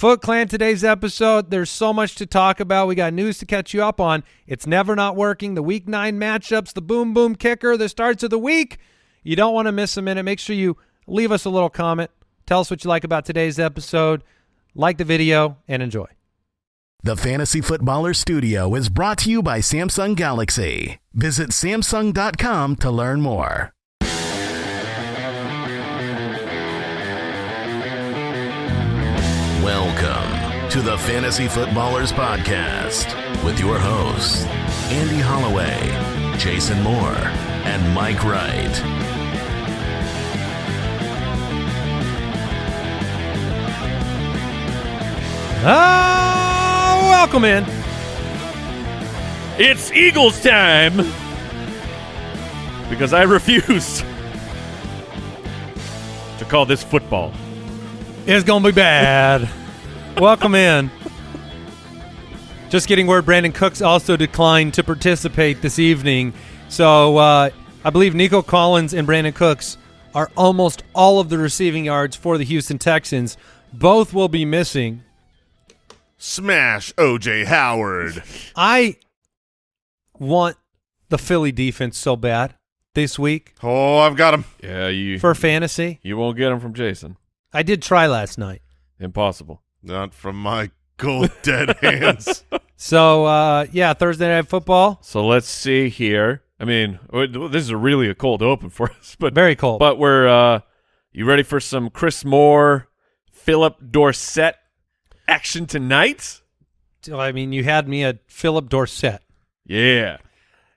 Foot Clan today's episode. There's so much to talk about. We got news to catch you up on. It's never not working. The week nine matchups, the boom boom kicker, the starts of the week. You don't want to miss a minute. Make sure you leave us a little comment. Tell us what you like about today's episode. Like the video and enjoy. The Fantasy Footballer Studio is brought to you by Samsung Galaxy. Visit Samsung.com to learn more. Welcome to the Fantasy Footballers Podcast with your hosts, Andy Holloway, Jason Moore, and Mike Wright. Ah, welcome in. It's Eagles time because I refuse to call this football. It's going to be bad. Welcome in. Just getting word Brandin Cooks also declined to participate this evening. So uh, I believe Nico Collins and Brandin Cooks are almost all of the receiving yards for the Houston Texans. Both will be missing. Smash OJ Howard. I want the Philly defense so bad this week Oh, I've got him. Yeah, you for fantasy. you won't get them from Jason. I did try last night. Impossible. Not from my cold dead hands. So uh, yeah, Thursday night football, So let's see here. I mean, this is really a cold open for us, but very cold. but we're uh you ready for some Chris Moore, Phillip Dorsett action tonight? I mean, you had me at Phillip Dorsett. Yeah.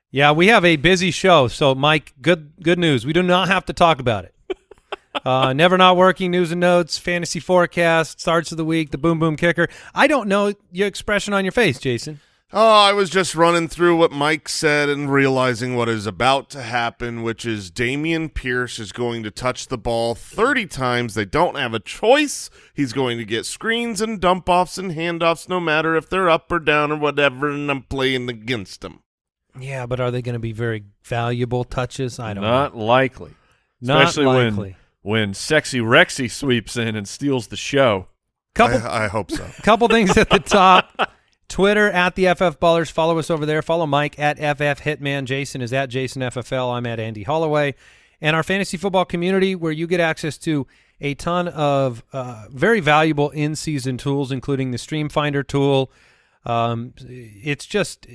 Yeah, we have a busy show. So, Mike, good good news. We do not have to talk about it. Uh, never not working news and notes, fantasy forecast, starts of the week, the boom boom kicker. I don't know your expression on your face, Jason. oh, I was just running through what Mike said and realizing what is about to happen, which is Dameon Pierce is going to touch the ball 30 times. They don't have a choice. He's going to get screens and dump offs and handoffs no matter if they're up or down or whatever, and I'm playing against him. Yeah, but are they going to be very valuable touches? I don't Not know. likely. Not likely. when when sexy Rexy sweeps in and steals the show. Couple I, I hope so. couple things at the top. Twitter at the FF Ballers. Follow us over there. Follow Mike at FF Hitman. Jason is at Jason FFL. I'm at Andy Holloway. And our fantasy football community, where you get access to a ton of uh, very valuable in-season tools, including the Stream Finder tool. Um, it's just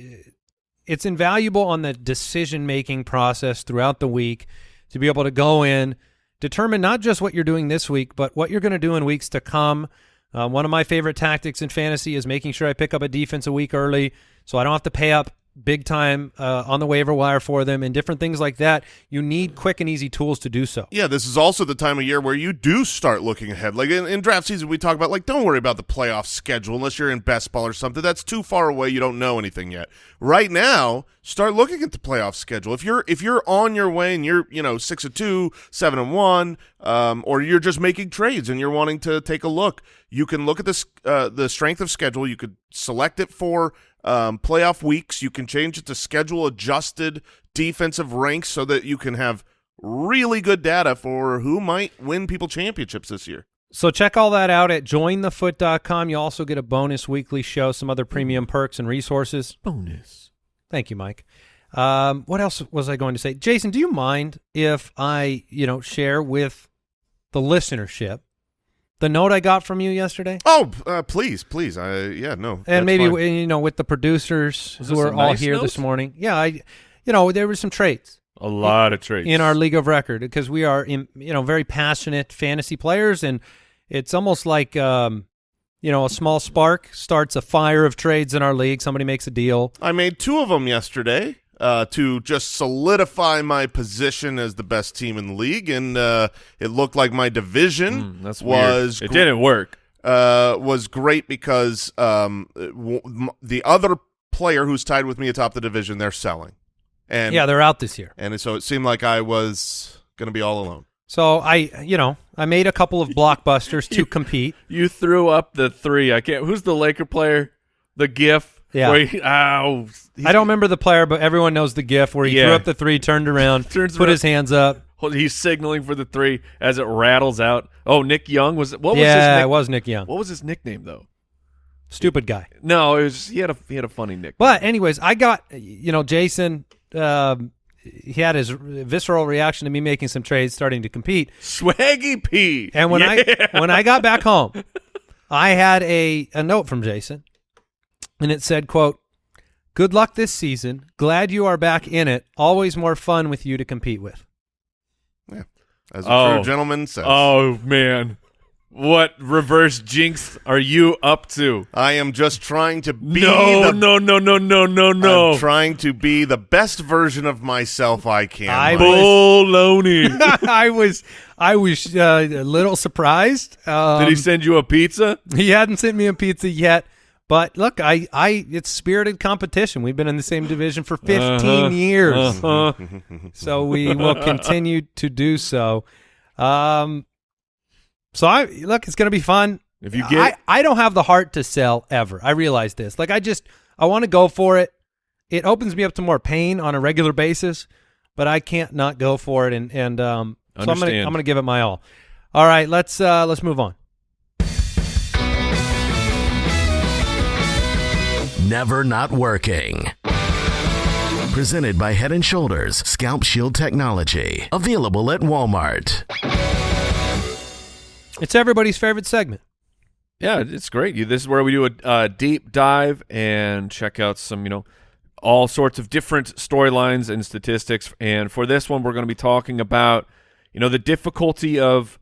it's invaluable on the decision-making process throughout the week to be able to go in, determine not just what you're doing this week, but what you're going to do in weeks to come. Uh, one of my favorite tactics in fantasy is making sure I pick up a defense a week early so I don't have to pay up big time uh, on the waiver wire for them and different things like that. You need quick and easy tools to do so. Yeah, this is also the time of year where you do start looking ahead. Like in, in draft season, we talk about like don't worry about the playoff schedule unless you're in best ball or something. That's too far away. You don't know anything yet. Right now, start looking at the playoff schedule. If you're if you're on your way and you're you know six and two, seven and one, um, or you're just making trades and you're wanting to take a look, you can look at this uh, the strength of schedule. You could select it for um, playoff weeks. You can change it to schedule adjusted defensive ranks so that you can have really good data for who might win people championships this year. So check all that out at jointhefoot.com. You also get a bonus weekly show, some other premium perks and resources. Bonus. Thank you, Mike. Um, what else was I going to say? Jason, do you mind if I, you know, share with the listenership the note I got from you yesterday? Oh, uh, please, please. I yeah, no. and maybe fine. you know with the producers who are a all nice here note? this morning. Yeah, I, you know, there were some traits A lot of traits in our league of record because we are, in, you know, very passionate fantasy players, and it's almost like, um, you know, a small spark starts a fire of trades in our league. Somebody makes a deal. I made two of them yesterday uh, to just solidify my position as the best team in the league, and uh, it looked like my division Mm, that's was weird. It didn't work. uh, was great because um, w- m- the other player who's tied with me atop the division, they're selling, and yeah, they're out this year. and so it seemed like I was going to be all alone. So I, you know, I made a couple of blockbusters to compete. You threw up the three. I can't. Who's the Laker player? The GIF. Yeah. Where he, ow. I don't remember the player, but everyone knows the gif where he threw up the three, turned around, Turns put around. his hands up. he's signaling for the three as it rattles out. Oh, Nick Young was what was his yeah, nick- it was Nick Young. what was his nickname though? Stupid guy. No, it was he had a he had a funny nickname. But anyways, I got you know Jason. Um, he had his visceral reaction to me making some trades, starting to compete. Swaggy P. And when Yeah. I when I got back home, I had a a note from Jason, and it said, "quote Good luck this season. Glad you are back in it. Always more fun with you to compete with." Yeah, as a Oh. true gentleman says. Oh man, what reverse jinx are you up to? I am just trying to be no, the no, no, no, no, no, no. I'm trying to be the best version of myself I can. I Mike. will- Baloney. I was I was uh, a little surprised. Um, Did he send you a pizza? He hadn't sent me a pizza yet. But look, I, I, it's spirited competition. We've been in the same division for 15 Uh-huh. years, Uh-huh. so we will continue to do so. Um, so I look, it's going to be fun. If you get I, I don't have the heart to sell ever. I realize this. Like I just, I want to go for it. It opens me up to more pain on a regular basis, but I can't not go for it. And and um, so I'm gonna I'm gonna give it my all. All right, let's uh, let's move on. Never Not Working. Presented by Head and Shoulders Scalp Shield Technology. Available at Walmart. It's everybody's favorite segment. Yeah, it's great. You, this is where we do a uh, deep dive and check out some, you know, all sorts of different storylines and statistics. And for this one, we're going to be talking about, you know, the difficulty of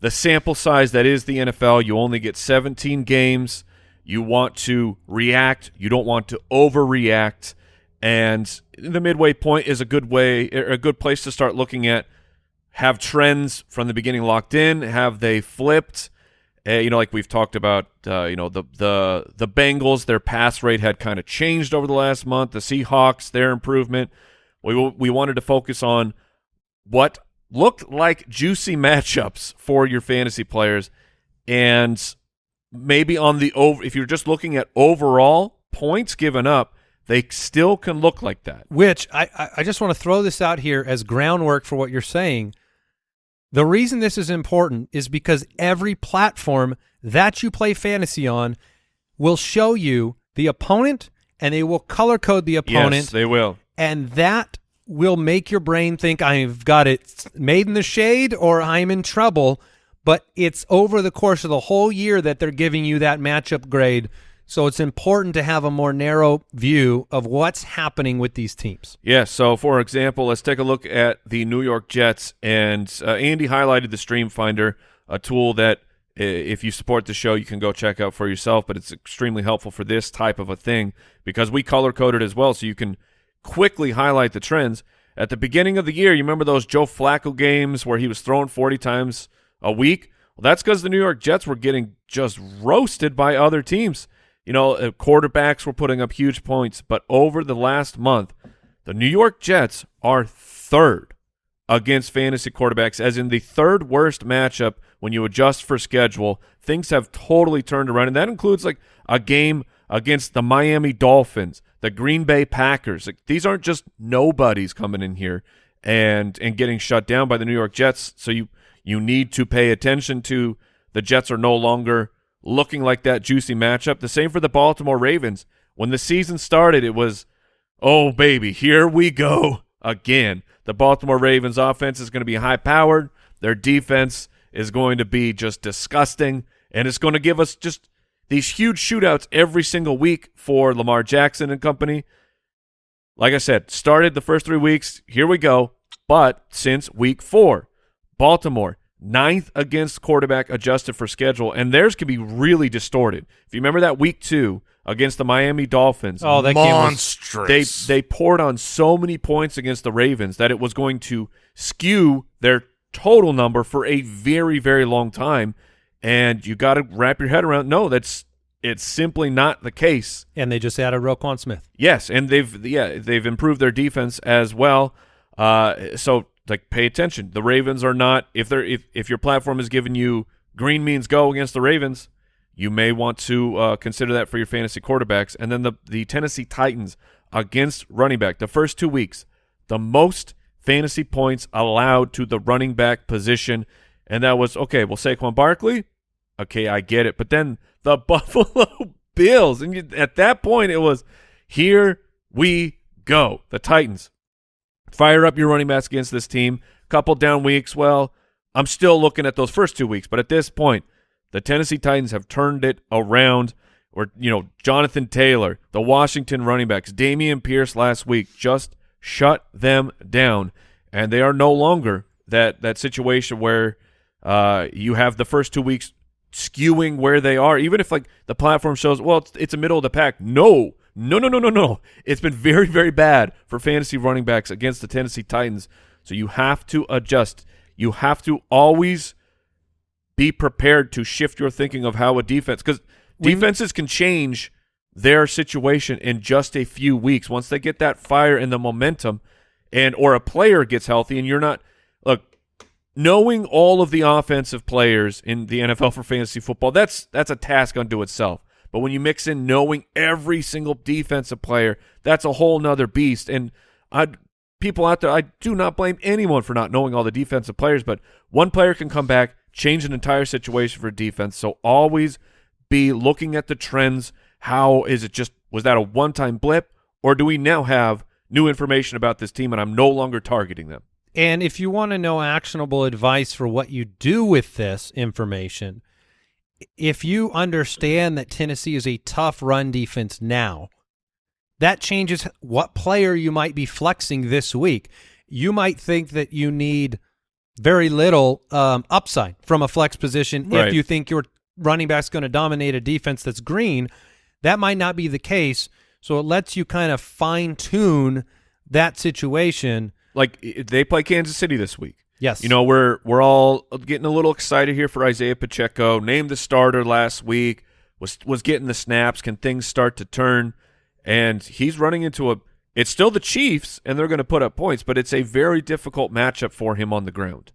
the sample size that is the NFL. You only get 17 games. You want to react. You don't want to overreact. And the midway point is a good way, a good place to start looking at have trends from the beginning locked in. Have they flipped? Uh, you know, like we've talked about, uh, you know, the the the Bengals, their pass rate had kind of changed over the last month. The Seahawks, their improvement. We we wanted to focus on what looked like juicy matchups for your fantasy players, and maybe on the over. If you're just looking at overall points given up, they still can look like that. Which I, I, I just want to throw this out here as groundwork for what you're saying. The reason this is important is because every platform that you play fantasy on will show you the opponent and they will color code the opponent Yes, they will. and that will make your brain think I've got it made in the shade or I'm in trouble. But it's over the course of the whole year that they're giving you that matchup grade. So it's important to have a more narrow view of what's happening with these teams. Yeah, so for example, let's take a look at the New York Jets. And uh, Andy highlighted the Stream Finder, a tool that if you support the show, you can go check out for yourself, but it's extremely helpful for this type of a thing because we color coded as well, so you can quickly highlight the trends. At the beginning of the year, you remember those Joe Flacco games where he was thrown 40 times a week? Well, that's because the New York Jets were getting just roasted by other teams. You know, uh, quarterbacks were putting up huge points, but over the last month, the New York Jets are third against fantasy quarterbacks, as in the third worst matchup when you adjust for schedule. Things have totally turned around, and that includes like a game against the Miami Dolphins, the Green Bay Packers. Like, these aren't just nobodies coming in here and and getting shut down by the New York Jets. So you you need to pay attention to the Jets are no longer looking like that juicy matchup. The same for the Baltimore Ravens. When the season started, it was Oh, baby, here we go again. The Baltimore Ravens offense is going to be high powered. Their defense is going to be just disgusting. And it's going to give us just these huge shootouts every single week for Lamar Jackson and company. Like I said, started the first three weeks. Here we go. But since week four, Baltimore, ninth against quarterback adjusted for schedule. And theirs can be really distorted. If you remember that week two against the Miami Dolphins, Oh, that game was monstrous. they they poured on so many points against the Ravens that it was going to skew their total number for a very very long time and you got to wrap your head around no that's it's simply not the case and they just added Roquan Smith. yes and they've yeah they've improved their defense as well uh so like pay attention the Ravens are not if they're if if your platform is giving you green means go against the Ravens you may want to uh, consider that for your fantasy quarterbacks. And then the, the Tennessee Titans against running back, the first two weeks, the most fantasy points allowed to the running back position, and that was okay. Well, Saquon Barkley, okay, I get it, but then the Buffalo Bills, and you, at that point, it was here we go. The Titans fire up your running backs against this team. Couple down weeks. Well, I'm still looking at those first two weeks, but at this point, the Tennessee Titans have turned it around. Or you know, Jonathan Taylor, the Washington running backs, Dameon Pierce last week just shut them down, and they are no longer that that situation where uh, you have the first two weeks skewing where they are. Even if like the platform shows, well, it's, it's a middle of the pack. No, no, no, no, no, no. It's been very, very bad for fantasy running backs against the Tennessee Titans. So you have to adjust. You have to always be prepared to shift your thinking of how a defense because defenses can change their situation in just a few weeks once they get that fire and the momentum and or a player gets healthy and you're not look knowing all of the offensive players in the NFL for fantasy football that's that's a task unto itself but when you mix in knowing every single defensive player that's a whole nother beast. And I people out there I do not blame anyone for not knowing all the defensive players but one player can come back change an entire situation for defense. So always be looking at the trends. How is it just was that a one-time blip? Or do we now have new information about this team and I'm no longer targeting them? And if you want to know actionable advice for what you do with this information, if you understand that Tennessee is a tough run defense now, that changes what player you might be flexing this week. You might think that you need very little um, upside from a flex position Right. if you think your running back's going to dominate a defense that's green. That might not be the case. So it lets you kind of fine tune that situation. Like they play Kansas City this week. Yes. You know, we're we're all getting a little excited here for Isaiah Pacheco. Named the starter last week, was was getting the snaps. Can things start to turn? And he's running into a. It's still the Chiefs, and they're going to put up points, but it's a very difficult matchup for him on the ground.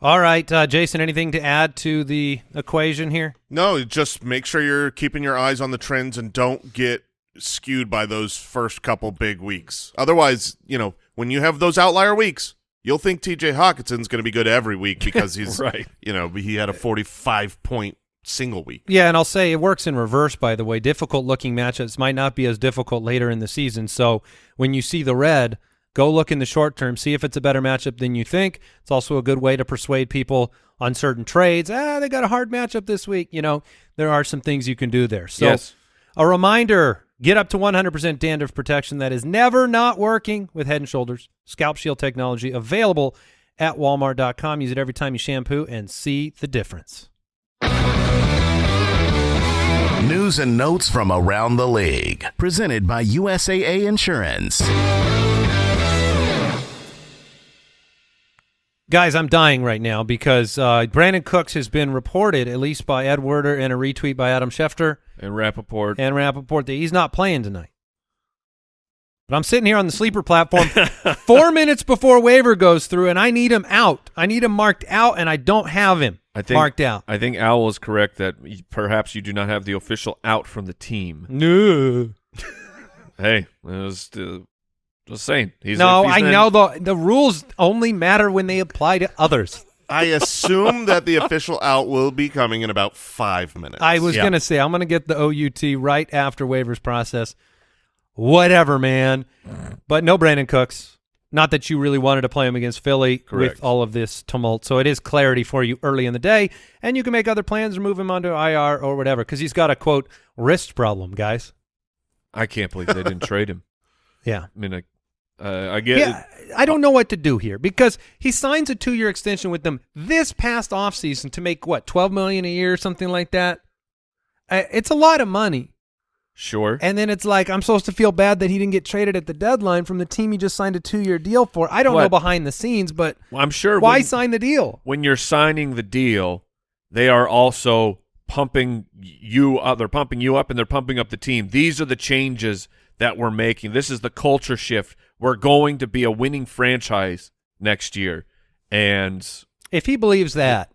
All right, uh, Jason, anything to add to the equation here? No, just make sure you're keeping your eyes on the trends and don't get skewed by those first couple big weeks. Otherwise, you know, when you have those outlier weeks, you'll think TJ Hockenson's going to be good every week because he's Right. You know, he had a 45 point single week. Yeah, and I'll say it works in reverse, by the way. Difficult looking matchups might not be as difficult later in the season. So when you see the red, go look in the short term, see if it's a better matchup than you think. It's also a good way to persuade people on certain trades. Ah, they got a hard matchup this week. You know, there are some things you can do there. So Yes. a reminder, get up to 100% dandruff protection that is never not working with Head & Shoulders. Scalp Shield technology available at walmart.com. Use it every time you shampoo and see the difference. News and notes from around the league. Presented by USAA Insurance. Guys, I'm dying right now because uh, Brandin Cooks has been reported, at least by Ed Werder and a retweet by Adam Schefter And Rapoport. and Rapoport, that he's not playing tonight. But I'm sitting here on the sleeper platform four minutes before waiver goes through, and I need him out. I need him marked out, and I don't have him I think marked out. I think Owl is correct that perhaps you do not have the official out from the team. No. Hey, it was, uh, just saying. He's no, I in- know the the rules only matter when they apply to others. I assume that the official out will be coming in about five minutes. I was Yeah. gonna say I'm gonna get the OUT right after waivers process. Whatever, man. But no Brandin Cooks. Not that you really wanted to play him against Philly Correct. with all of this tumult. So it is clarity for you early in the day, and you can make other plans or move him onto IR or whatever because he's got a quote wrist problem, guys. I can't believe they didn't trade him. Yeah. I mean, I, uh, I get Yeah, I don't know what to do here because he signs a two-year extension with them this past offseason to make what twelve million a year or something like that. Uh, it's a lot of money. Sure. And then it's like I'm supposed to feel bad that he didn't get traded at the deadline from the team he just signed a two-year deal for. I don't know behind the scenes, but Well, I'm sure why when, sign the deal? when you're signing the deal, they are also pumping you up. They're pumping you up and they're pumping up the team. These are the changes that we're making. This is the culture shift. We're going to be a winning franchise next year. And If he believes that,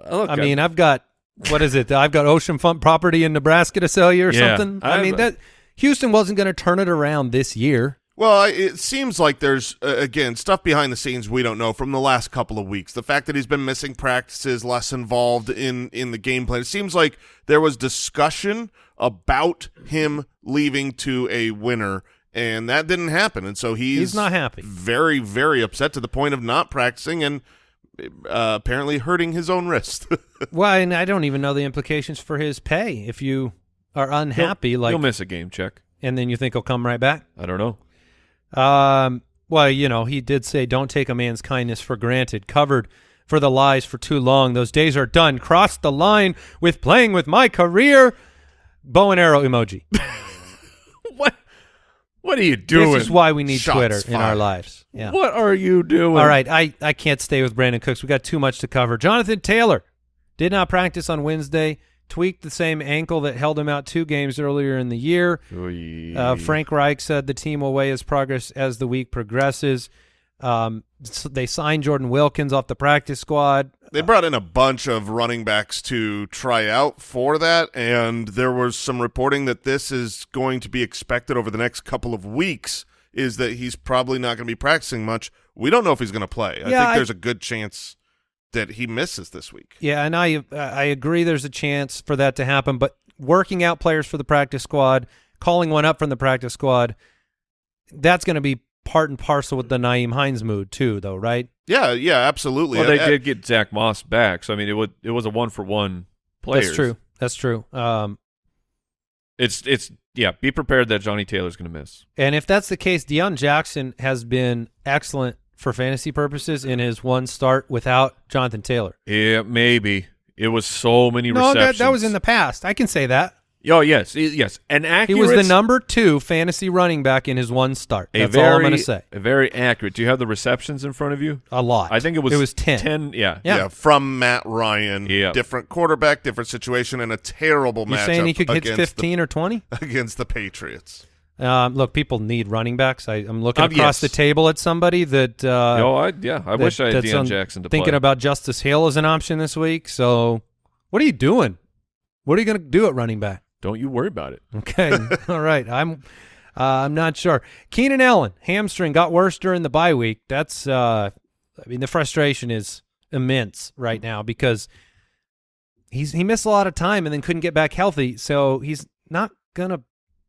uh, look, I mean, I've got what is it? I've got ocean front property in Nebraska to sell you or Yeah, something. I I've- mean that Houston wasn't going to turn it around this year. Well, it seems like there's uh, again stuff behind the scenes we don't know from the last couple of weeks. The fact that he's been missing practices, less involved in in the game plan. It seems like there was discussion about him leaving to a winner, and that didn't happen. And so he's, He's not happy. Very, very upset to the point of not practicing and uh, apparently hurting his own wrist. Well, and I don't even know the implications for his pay if you are unhappy, He'll- like, he'll miss a game check. and then you think he'll come right back. I don't know. Um, well, you know, he did say, "Don't take a man's kindness for granted." Covered for the lies for too long. Those days are done. Crossed the line with playing with my career. Bow and arrow emoji. What? Are you doing? This is why we need Shots Twitter in our lives. Yeah. What are you doing? All right, I, I can't stay with Brandin Cooks. We got too much to cover. Jonathan Taylor did not practice on Wednesday. Tweaked the same ankle that held him out two games earlier in the year. Uh, Frank Reich said the team will weigh his progress as the week progresses. Um, s- they signed Jordan Wilkins off the practice squad. They brought in a bunch of running backs to try out for that, and there was some reporting that this is going to be expected over the next couple of weeks. Is that he's probably not going to be practicing much? We don't know if he's going to play. I Yeah, think there's a good chance that he misses this week. Yeah, and I I agree. There's a chance for that to happen, but working out players for the practice squad, calling one up from the practice squad, that's going to be part and parcel with the Nyheim Hines mood too, though, right? Yeah, yeah, absolutely. Well, they Uh, did get Zach Moss back, so I mean, it would it was a one for one player. That's true. That's true. Um, It's it's yeah. Be prepared that Johnny Taylor's going to miss. and if that's the case, Deon Jackson has been excellent for fantasy purposes in his one start without Jonathan Taylor. Yeah, maybe it was so many No, that, that was in the past. I can say that. Oh yes yes an accurate He was the number two fantasy running back in his one start. That's very, all I'm going to say. Very accurate. Do you have the receptions in front of you? A lot. I think it was It was ten. Ten. Yeah. Yeah. yeah. from Matt Ryan. Yeah. different quarterback, different situation, and a terrible You matchup saying he could hit against 15 or 20? against the Patriots. Um, look, people need running backs. I, I'm looking Um, across yes. the table at somebody that. Uh, oh, I, yeah. I that- wish I had that's Deon on- Jackson to play. thinking play. about Justice Hill as an option this week. So, what are you doing? What are you going to do at running back? Don't you worry about it. Okay, all right. I'm, uh, I'm not sure. Keenan Allen hamstring got worse during the bye week. That's, uh, I mean, the frustration is immense right now because he's he missed a lot of time and then couldn't get back healthy. So he's not gonna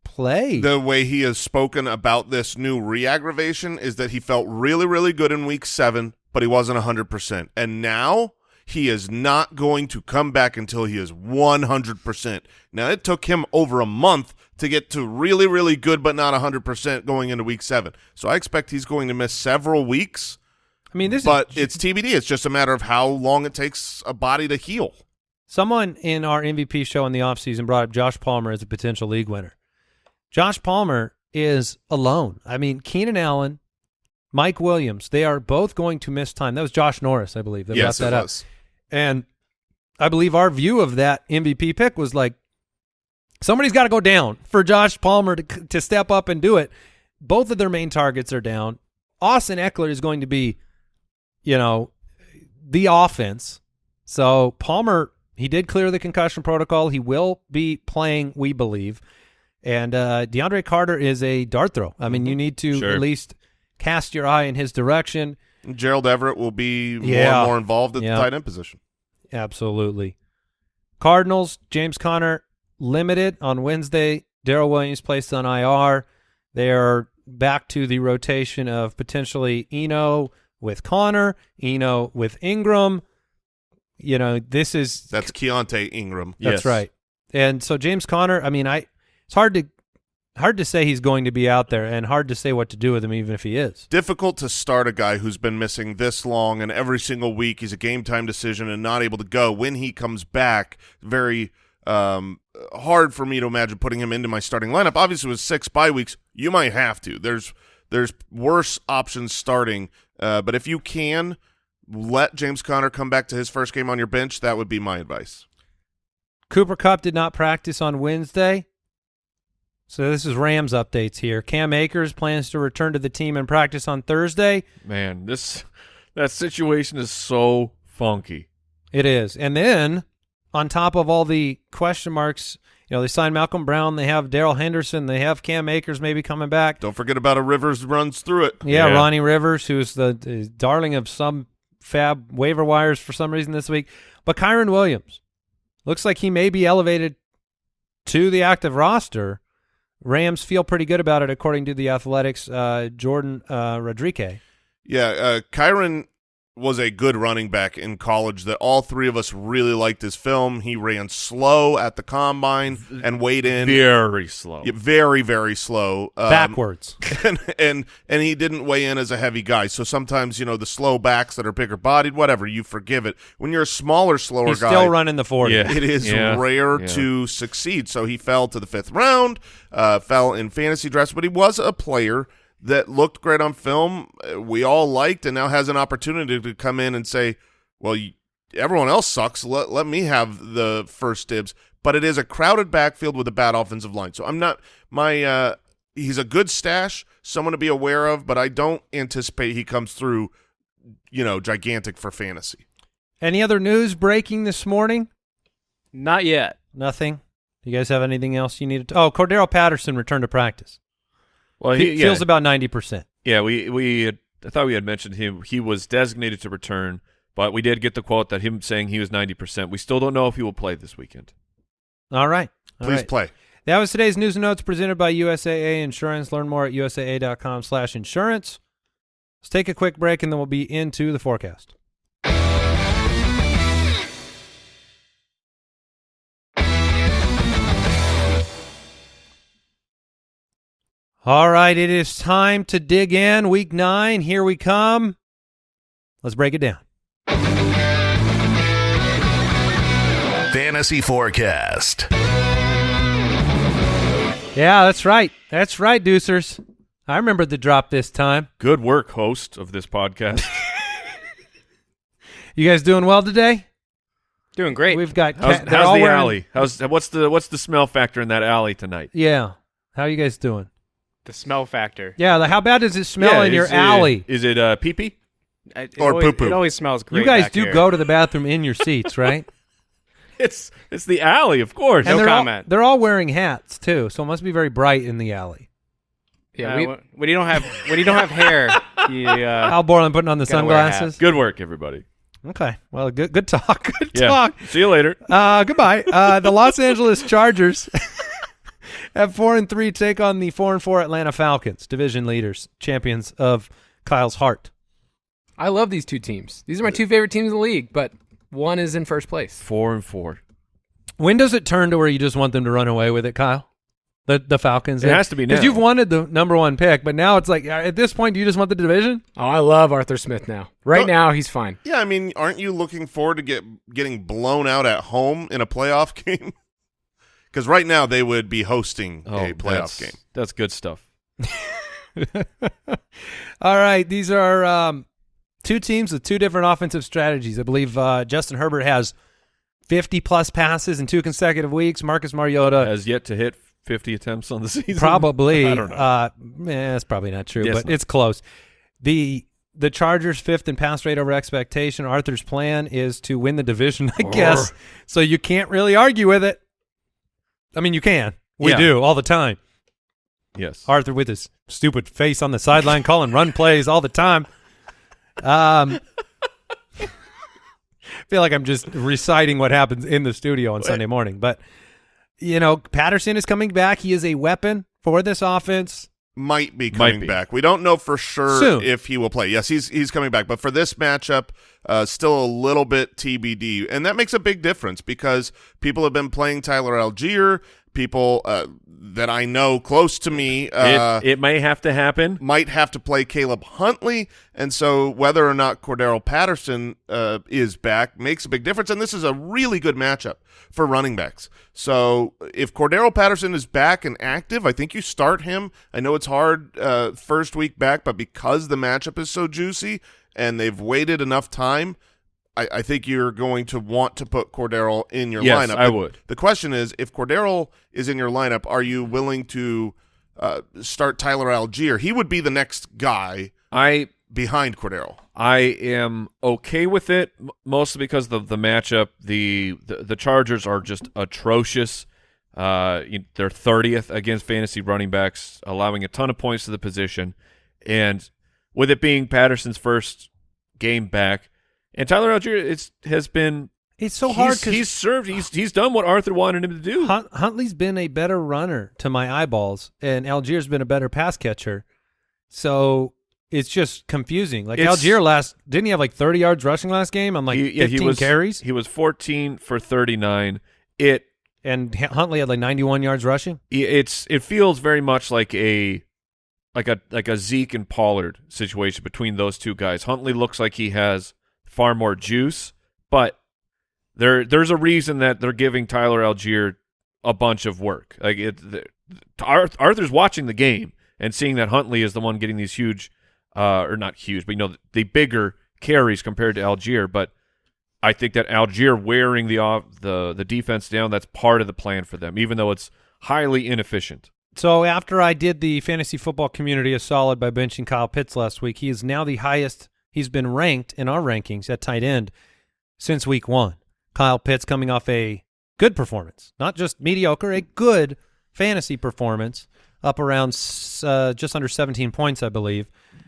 play. The way he has spoken about this new re-aggravation is that he felt really, really good in week seven, but he wasn't 100%. And now he is not going to come back until he is 100%. Now, it took him over a month to get to really, really good, but not 100% going into week seven. So I expect he's going to miss several weeks, I mean, this but is it's TBD. It's just a matter of how long it takes a body to heal. Someone in our MVP show in the offseason brought up Josh Palmer as a potential league winner. Josh Palmer is alone. I mean, Keenan Allen, Mike Williams, they are both going to miss time. That was Josh Norris, I believe, that yes, that up. was. And I believe our view of that MVP pick was like somebody's got to go down for Josh Palmer to to step up and do it. Both of their main targets are down. Austin Ekeler is going to be, you know, the offense. So Palmer, he did clear the concussion protocol. He will be playing, we believe. And uh, DeAndre Carter is a dart throw. I mean, you need to Sure. at least cast your eye in his direction. Gerald Everett will be more and more involved at Yeah. the tight end position. Absolutely. Cardinals, James Conner limited on Wednesday. Darrel Williams placed on IR. They are back to the rotation of potentially Eno with Conner, Eno with Ingram. You know, this is That's Keaontay Ingram. that's Yes. right. And so James Conner, I mean, I it's hard to hard to say he's going to be out there and hard to say what to do with him even if he is. difficult to start a guy who's been missing this long and every single week he's a game time decision and not able to go when he comes back very um, hard for me to imagine putting him into my starting lineup obviously with six bye weeks you might have to there's there's worse options starting uh, but if you can let James Conner come back to his first game on your bench that would be my advice Cooper Kupp did not practice on Wednesday. So this is Rams updates here. Cam Akers plans to return to the team and practice on Thursday. Man, this that situation is so funky. It is. And then on top of all the question marks You know, they signed Malcolm Brown. They have Darrell Henderson. They have Cam Akers maybe coming back. Don't forget about a Rivers runs through it. Yeah, Yeah. Ronnie Rivers, who's the, the darling of some FAAB waiver wires for some reason this week. But Kyren Williams looks like he may be elevated to the active roster. Rams feel pretty good about it, according to the Athletics. Uh, Jourdan uh, Rodrigue. Yeah, uh, Kyren was a good running back in college that all three of us really liked his film. He ran slow at the combine and weighed in Very slow. Very, very slow. Um, Backwards. and, and and he didn't weigh in as a heavy guy. So sometimes, you know, the slow backs that are bigger bodied, whatever, you forgive it. When you're a smaller, slower He's guy, still running the 40. Yeah. it is Yeah. rare Yeah. to succeed. So he fell to the fifth round, uh, fell in fantasy drafts, but he was a player that looked great on film. uh, We all liked, and now has an opportunity to come in and say, "Well, you, everyone else sucks. Let let me have the first dibs." But it is a crowded backfield with a bad offensive line. So I'm not my. Uh, he's a good stash, someone to be aware of, but I don't anticipate he comes through. You know, gigantic for fantasy. Any other news breaking this morning? Not yet. Nothing. Do You guys have anything else you need to? Oh, Cordarrelle Patterson returned to practice. Well, He he, yeah, feels about 90%. yeah. We we had, I thought we had mentioned him. He was designated to return, but we did get the quote that him saying he was ninety percent. We still don't know if he will play this weekend. All right. All Please right. play. That was today's news and notes presented by USAA Insurance. Learn more at usaa.com slash insurance. Let's take a quick break and then we'll be into the forecast. All right, it is time to dig in. Week nine, here we come. Let's break it down. Fantasy Forecast. Yeah, that's right. That's right, Deucers. I remember the drop this time. Good work, host of this podcast. You guys doing well today? Doing great. We've got How's, cat- they're how's all the wearing- alley? How's what's the what's the smell factor in that alley tonight? Yeah. How are you guys doing? The smell factor. Yeah, like how bad does it smell Yeah, in your it- alley? Is it uh, pee pee? I- It, Or always, poo-poo. It always smells great. you guys back do here. go to the bathroom in your seats, right? It's it's the alley, of course. No they're comment. All, they're all wearing hats too, so it must be very bright in the alley. Yeah, Uh, we, when- when you don't have when you don't have hair, you uh, Al Borland putting on the gotta wear a hat. sunglasses. Good work, everybody. Okay, well, good good talk. Good Yeah. talk. See you later. Uh, goodbye. Uh, the Los Angeles Chargers at four and three take on the four and four Atlanta Falcons, division leaders, champions of Kyle's heart. I love these two teams. These are my two favorite teams in the league, but one is in first place. Four and four. When does it turn to where you just want them to run away with it, Kyle? The the Falcons. It has to be now. because you've wanted the number one pick, but now it's like at this point, do you just want the division? Oh, I love Arthur Smith now. Right Don't- now, he's fine. Yeah, I mean, aren't you looking forward to get getting blown out at home in a playoff game? Because right now they would be hosting Oh, a playoff that's, game. That's good stuff. All right, these are um, two teams with two different offensive strategies. I believe uh, Justin Herbert has fifty plus passes in two consecutive weeks. Marcus Mariota Has yet to hit fifty attempts on the season. probably. I don't know. Uh, eh, it's probably not true, Yes, but no. it's close. The the Chargers fifth in pass rate over expectation. Arthur's plan is to win the division, I guess. So you can't really argue with it. I mean, you can. We Yeah. do all the time. yes. Arthur with his stupid face on the sideline calling run plays all the time. Um, feel like I'm just reciting what happens in the studio on Sunday morning, but you know, Patterson is coming back. He is a weapon for this offense. Might be Might coming be. back. We don't know for sure Soon. if he will play. Yes, he's he's coming back, but for this matchup, uh, still a little bit TBD, and that makes a big difference because people have been playing Tyler Allgeier. People uh, that I know close to me uh, it, it may have to happen. might have to play Caleb Huntley, and so whether or not Cordarrelle Patterson uh, is back makes a big difference. And this is a really good matchup for running backs. So if Cordarrelle Patterson is back and active, I think you start him. I know it's hard uh, first week back, but because the matchup is so juicy and they've waited enough time. I, I think you're going to want to put Cordarrelle in your Yes, lineup. I The- would. The question is, if Cordarrelle is in your lineup, are you willing to uh, start Tyler Allgeier? He would be the next guy I behind Cordarrelle. I am okay with it, mostly because of the matchup. The, the the Chargers are just atrocious. Uh, they're 30th against fantasy running backs, allowing a ton of points to the position. And with it being Patterson's first game back, and Tyler Allgeier, it's has been It's so hard because he's served. He's he's done what Arthur wanted him to do. Hunt, Huntley's been a better runner to my eyeballs, and Allgeier's been a better pass catcher. So it's just confusing. Like It's- Allgeier last didn't he have like 30 yards rushing last game? I'm like He- 15 yeah, he was carries, He was 14 for 39. It and Huntley had like 91 yards rushing. it's it feels very much like a like a like a Zeke and Pollard situation between those two guys. Huntley looks like he has far more juice, but there there's a reason that they're giving Tyler Allgeier a bunch of work. Like it, the, Arth- Arthur's watching the game and seeing that Huntley is the one getting these huge, uh, or not huge, but you know the bigger carries compared to Allgeier. But I think that Allgeier wearing the off the the defense down that's part of the plan for them, even though it's highly inefficient. So after I did the fantasy football community a solid by benching Kyle Pitts last week, he is now the highest he's been ranked in our rankings at tight end since week one. Kyle Pitts coming off a good performance, not just mediocre, a good fantasy performance, up around uh, just under 17 points, I believe.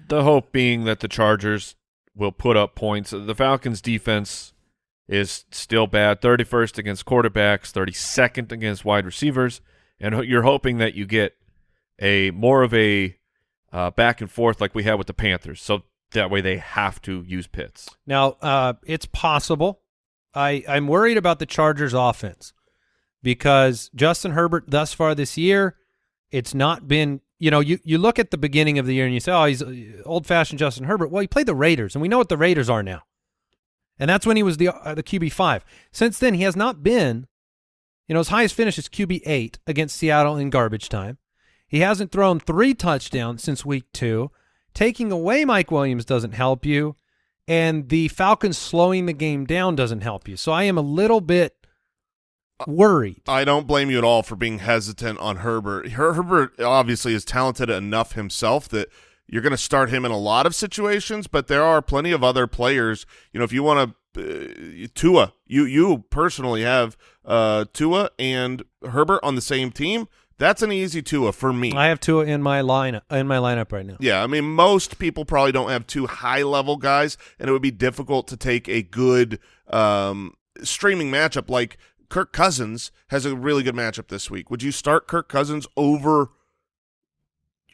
The hope being that the Chargers will put up points. The Falcons' defense is still bad 31st against quarterbacks, 32nd against wide receivers, and you're hoping that you get a more of a uh, back and forth like we had with the Panthers. So that way they have to use Pitts. Now, uh, it's possible. I, I'm worried about the Chargers offense because Justin Herbert thus far this year, it's not been, you know, you, you look at the beginning of the year and you say, oh, he's old fashioned Justin Herbert. Well, he played the Raiders and we know what the Raiders are now. And that's when he was the, uh, the QB5. Since then, he has not been, you know, his highest finish is QB8 against Seattle in garbage time. He hasn't thrown three touchdowns since week two. Taking away Mike Williams doesn't help you and the Falcons slowing the game down doesn't help you. So I am a little bit worried. I don't blame you at all for being hesitant on Herbert. Her- Herbert obviously is talented enough himself that you're going to start him in a lot of situations, but there are plenty of other players. You know, if you want to, uh, Tua, you you personally have uh, Tua and Herbert on the same team. That's an easy Tua for me. I have Tua in my lineup in my lineup right now. Yeah, I mean, most people probably don't have two high-level guys, and it would be difficult to take a good um, streaming matchup like Kirk Cousins has a really good matchup this week. Would you start Kirk Cousins over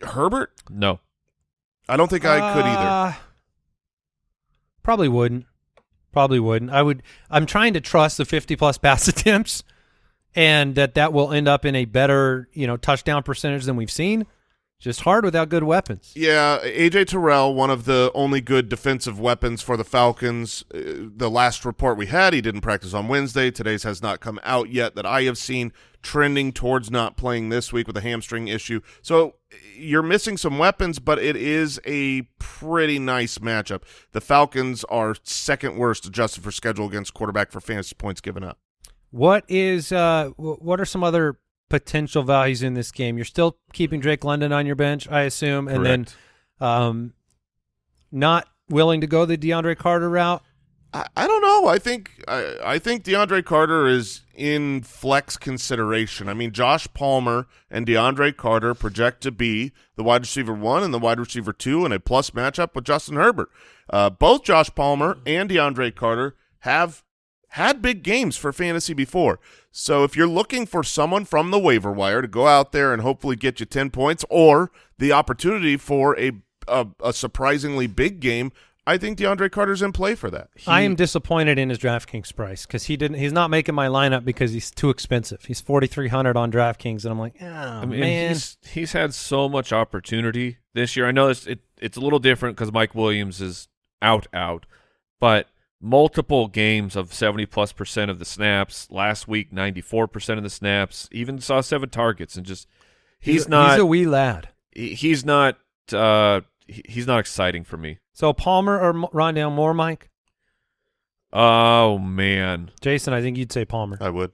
Herbert? No. I don't think I could either. Uh, Probably wouldn't. Probably wouldn't. I would. I'm trying to trust the 50 plus pass attempts, and that that will end up in a better, you know, touchdown percentage than we've seen. Just hard without good weapons. Yeah, AJ Terrell, one of the only good defensive weapons for the Falcons. Uh, the last report we had, he didn't practice on Wednesday. Today's has not come out yet that I have seen trending towards not playing this week with a hamstring issue. So you're missing some weapons, but it is a pretty nice matchup. The Falcons are second worst adjusted for schedule against quarterback for fantasy points given up. What is uh what are some other potential values in this game? You're still keeping Drake London on your bench, I assume, and Correct. then um not willing to go the DeAndre Carter route. I, I don't know. I think I, I think DeAndre Carter is in flex consideration. I mean, Josh Palmer and DeAndre Carter project to be the wide receiver one and the wide receiver two in a plus matchup with Justin Herbert. Uh, both Josh Palmer and DeAndre Carter have had big games for fantasy before. So if you're looking for someone from the waiver wire to go out there and hopefully get you 10 points or the opportunity for a a, a surprisingly big game, I think DeAndre Carter's in play for that. I am disappointed in his DraftKings price because he didn't. He's not making my lineup because he's too expensive. He's forty three hundred on DraftKings, and I'm like, oh I mean, man. he's he's had so much opportunity this year. I know it's it, it's a little different because Mike Williams is out out, but multiple games of seventy plus percent of the snaps. Last week, ninety four percent of the snaps. Even saw seven targets, and just he's, not He's a wee lad. he- he's not uh he- he's not exciting for me. So Palmer or M- Rondale Moore, Mike? Oh man, Jason, I think you'd say Palmer. I would.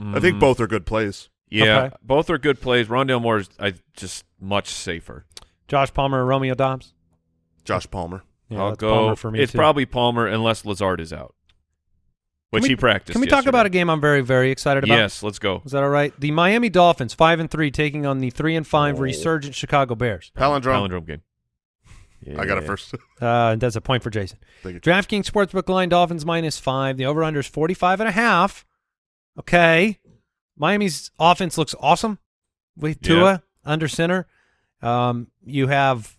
I think Mm, both are good plays. Yeah, Okay. both are good plays. Rondale Moore is I just much safer. Josh Palmer or Romeo Doubs? Josh Palmer. Yeah, I'll go. For me it's too. probably Palmer unless Lazard is out. which we- he practiced. Can we talk about a game I'm very, very excited about? Yes, let's go. Is that all right? The Miami Dolphins, five and three, taking on the three and five resurgent Chicago Bears. Palindrome. Palindrome game. I got it first. Uh, that's a point for Jason. DraftKings Sportsbook line Dolphins minus five. The over under is 45 and a half. Okay. Miami's offense looks awesome with Yeah. Tua under center. Um, you have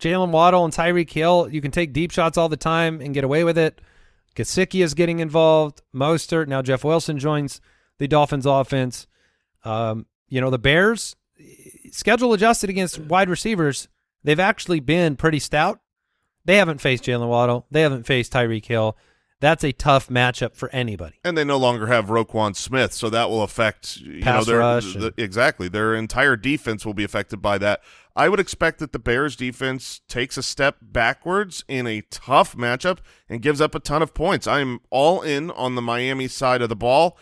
Jalen Waddle and Tyreek Hill. You can take deep shots all the time and get away with it. Gesicki is getting involved. Mostert. Now Jeff Wilson joins the Dolphins offense. Um, you know, the Bears schedule adjusted against wide receivers. They've actually been pretty stout. They haven't faced Jalen Waddle. They haven't faced Tyreek Hill. That's a tough matchup for anybody. And they no longer have Roquan Smith, so that will affect you Pass know their rush the- and- exactly their entire defense will be affected by that. I would expect that the Bears defense takes a step backwards in a tough matchup and gives up a ton of points. I'm all in on the Miami side of the ball.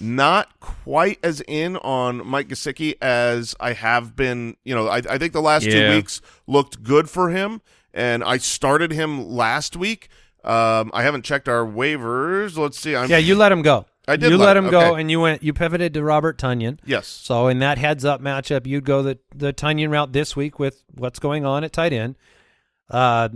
Not quite as in on Mike Gesicki as I have been. You know, I, I think the last two weeks looked good for him, and I started him last week. Um, I haven't checked our waivers. Let's see. I'm, Yeah, you let him go. I did You let let him, him go, and you went. You pivoted to Robert Tonyan. Yes. So in that heads up matchup, you'd go the the Tunyon route this week with what's going on at tight end. Uh,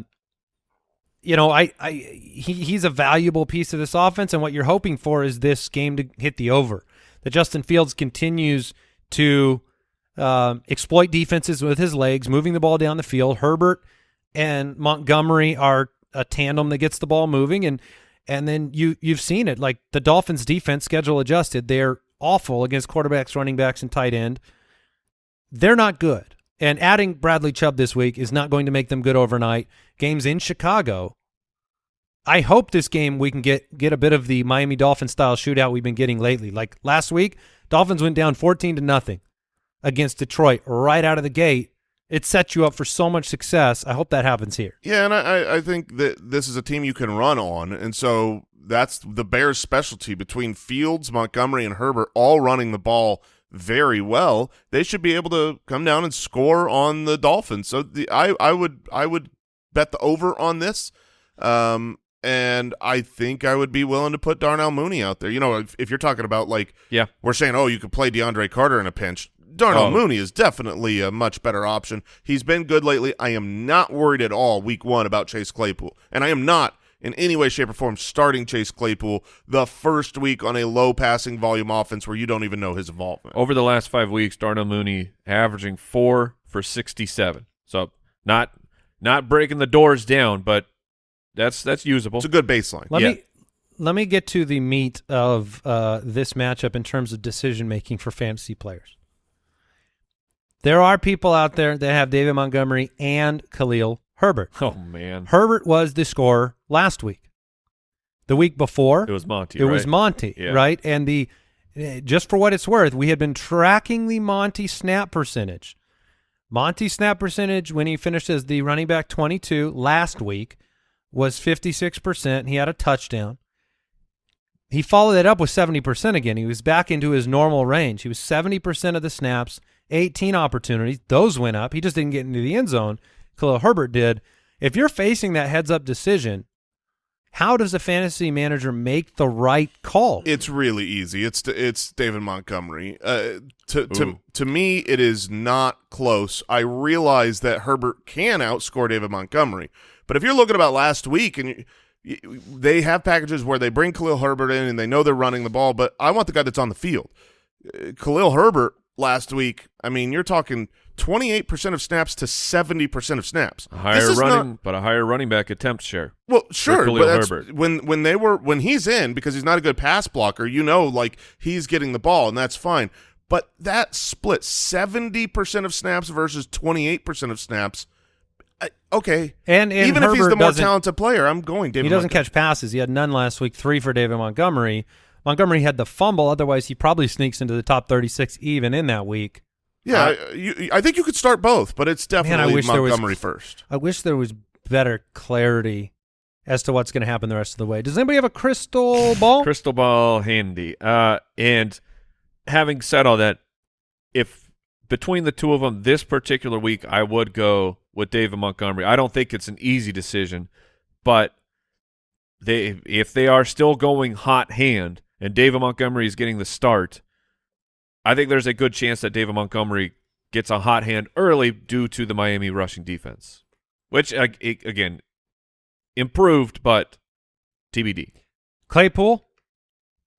you know, I, I he he's a valuable piece of this offense, and what you're hoping for is this game to hit the over. That Justin Fields continues to um, exploit defenses with his legs, moving the ball down the field. Herbert and Montgomery are a tandem that gets the ball moving, and and then you you've seen it like the Dolphins' defense schedule adjusted. They're awful against quarterbacks, running backs, and tight end. They're not good, and adding Bradley Chubb this week is not going to make them good overnight. Games in Chicago. I hope this game we can get get a bit of the Miami Dolphins style shootout we've been getting lately. Like last week, Dolphins went down fourteen to nothing against Detroit right out of the gate. It sets you up for so much success. I hope that happens here. Yeah, and I, I- I think that this is a team you can run on, and so that's the Bears' specialty between Fields, Montgomery, and Herbert, all running the ball very well. They should be able to come down and score on the Dolphins. So the, I, I would, I would bet the over on this, um, and I think I would be willing to put Darnell Mooney out there. You know, if, if you're talking about like, Yeah. we're saying, oh, you could play DeAndre Carter in a pinch. Darnell Oh. Mooney is definitely a much better option. He's been good lately. I am not worried at all week one about Chase Claypool. And I am not in any way, shape, or form starting Chase Claypool the first week on a low passing volume offense where you don't even know his involvement. Over the last five weeks, Darnell Mooney averaging four for sixty-seven. So not not breaking the doors down, but that's that's usable. It's a good baseline. Let Yeah. me let me get to the meat of uh, this matchup in terms of decision making for fantasy players. There are people out there that have David Montgomery and Khalil Herbert. oh man, Herbert was the scorer last week. The week before, it was Monty. it was? Monty, Yeah. right? And the just for what it's worth, we had been tracking the Monty snap percentage. Monty snap percentage when he finished as the running back 22 last week was 56%. He had a touchdown. He followed it up with 70% again. He was back into his normal range. He was 70% of the snaps, 18 opportunities. Those went up. He just didn't get into the end zone. Khalil Herbert did. If you're facing that heads up decision, how does a fantasy manager make the right call? It's really easy. It's it's David Montgomery. Uh, to to Ooh. to me, it is not close. I realize that Herbert can outscore David Montgomery, but if you're looking about last week and you, you, they have packages where they bring Khalil Herbert in and they know they're running the ball, but I want the guy that's on the field. Uh, Khalil Herbert last week. I mean, you're talking 28% of snaps to 70% of snaps. A This higher is not- running, but a higher running back attempt share. well, sure, but that's, Herbert. when when they were when he's in because he's not a good pass blocker, you know, like he's getting the ball and that's fine. But that split seventy percent of snaps versus twenty eight percent of snaps. I, okay, And, and even if he's the more talented player, I'm going David. he doesn't Montgomery. catch passes. He had none last week, three for David Montgomery. Montgomery had the fumble. Otherwise, he probably sneaks into the top 36 even in that week. Yeah, I, you, I think you could start both, but it's definitely wish there was- Montgomery first. I wish there was better clarity as to what's going to happen the rest of the way. Does anybody have a crystal ball? Crystal ball handy. Uh, and having said all that, if between the two of them this particular week, I would go with David Montgomery. I don't think it's an easy decision, but they if they are still going hot hand and David Montgomery is getting the start, I think there's a good chance that David Montgomery gets a hot hand early due to the Miami rushing defense, which again improved, but TBD. Claypool,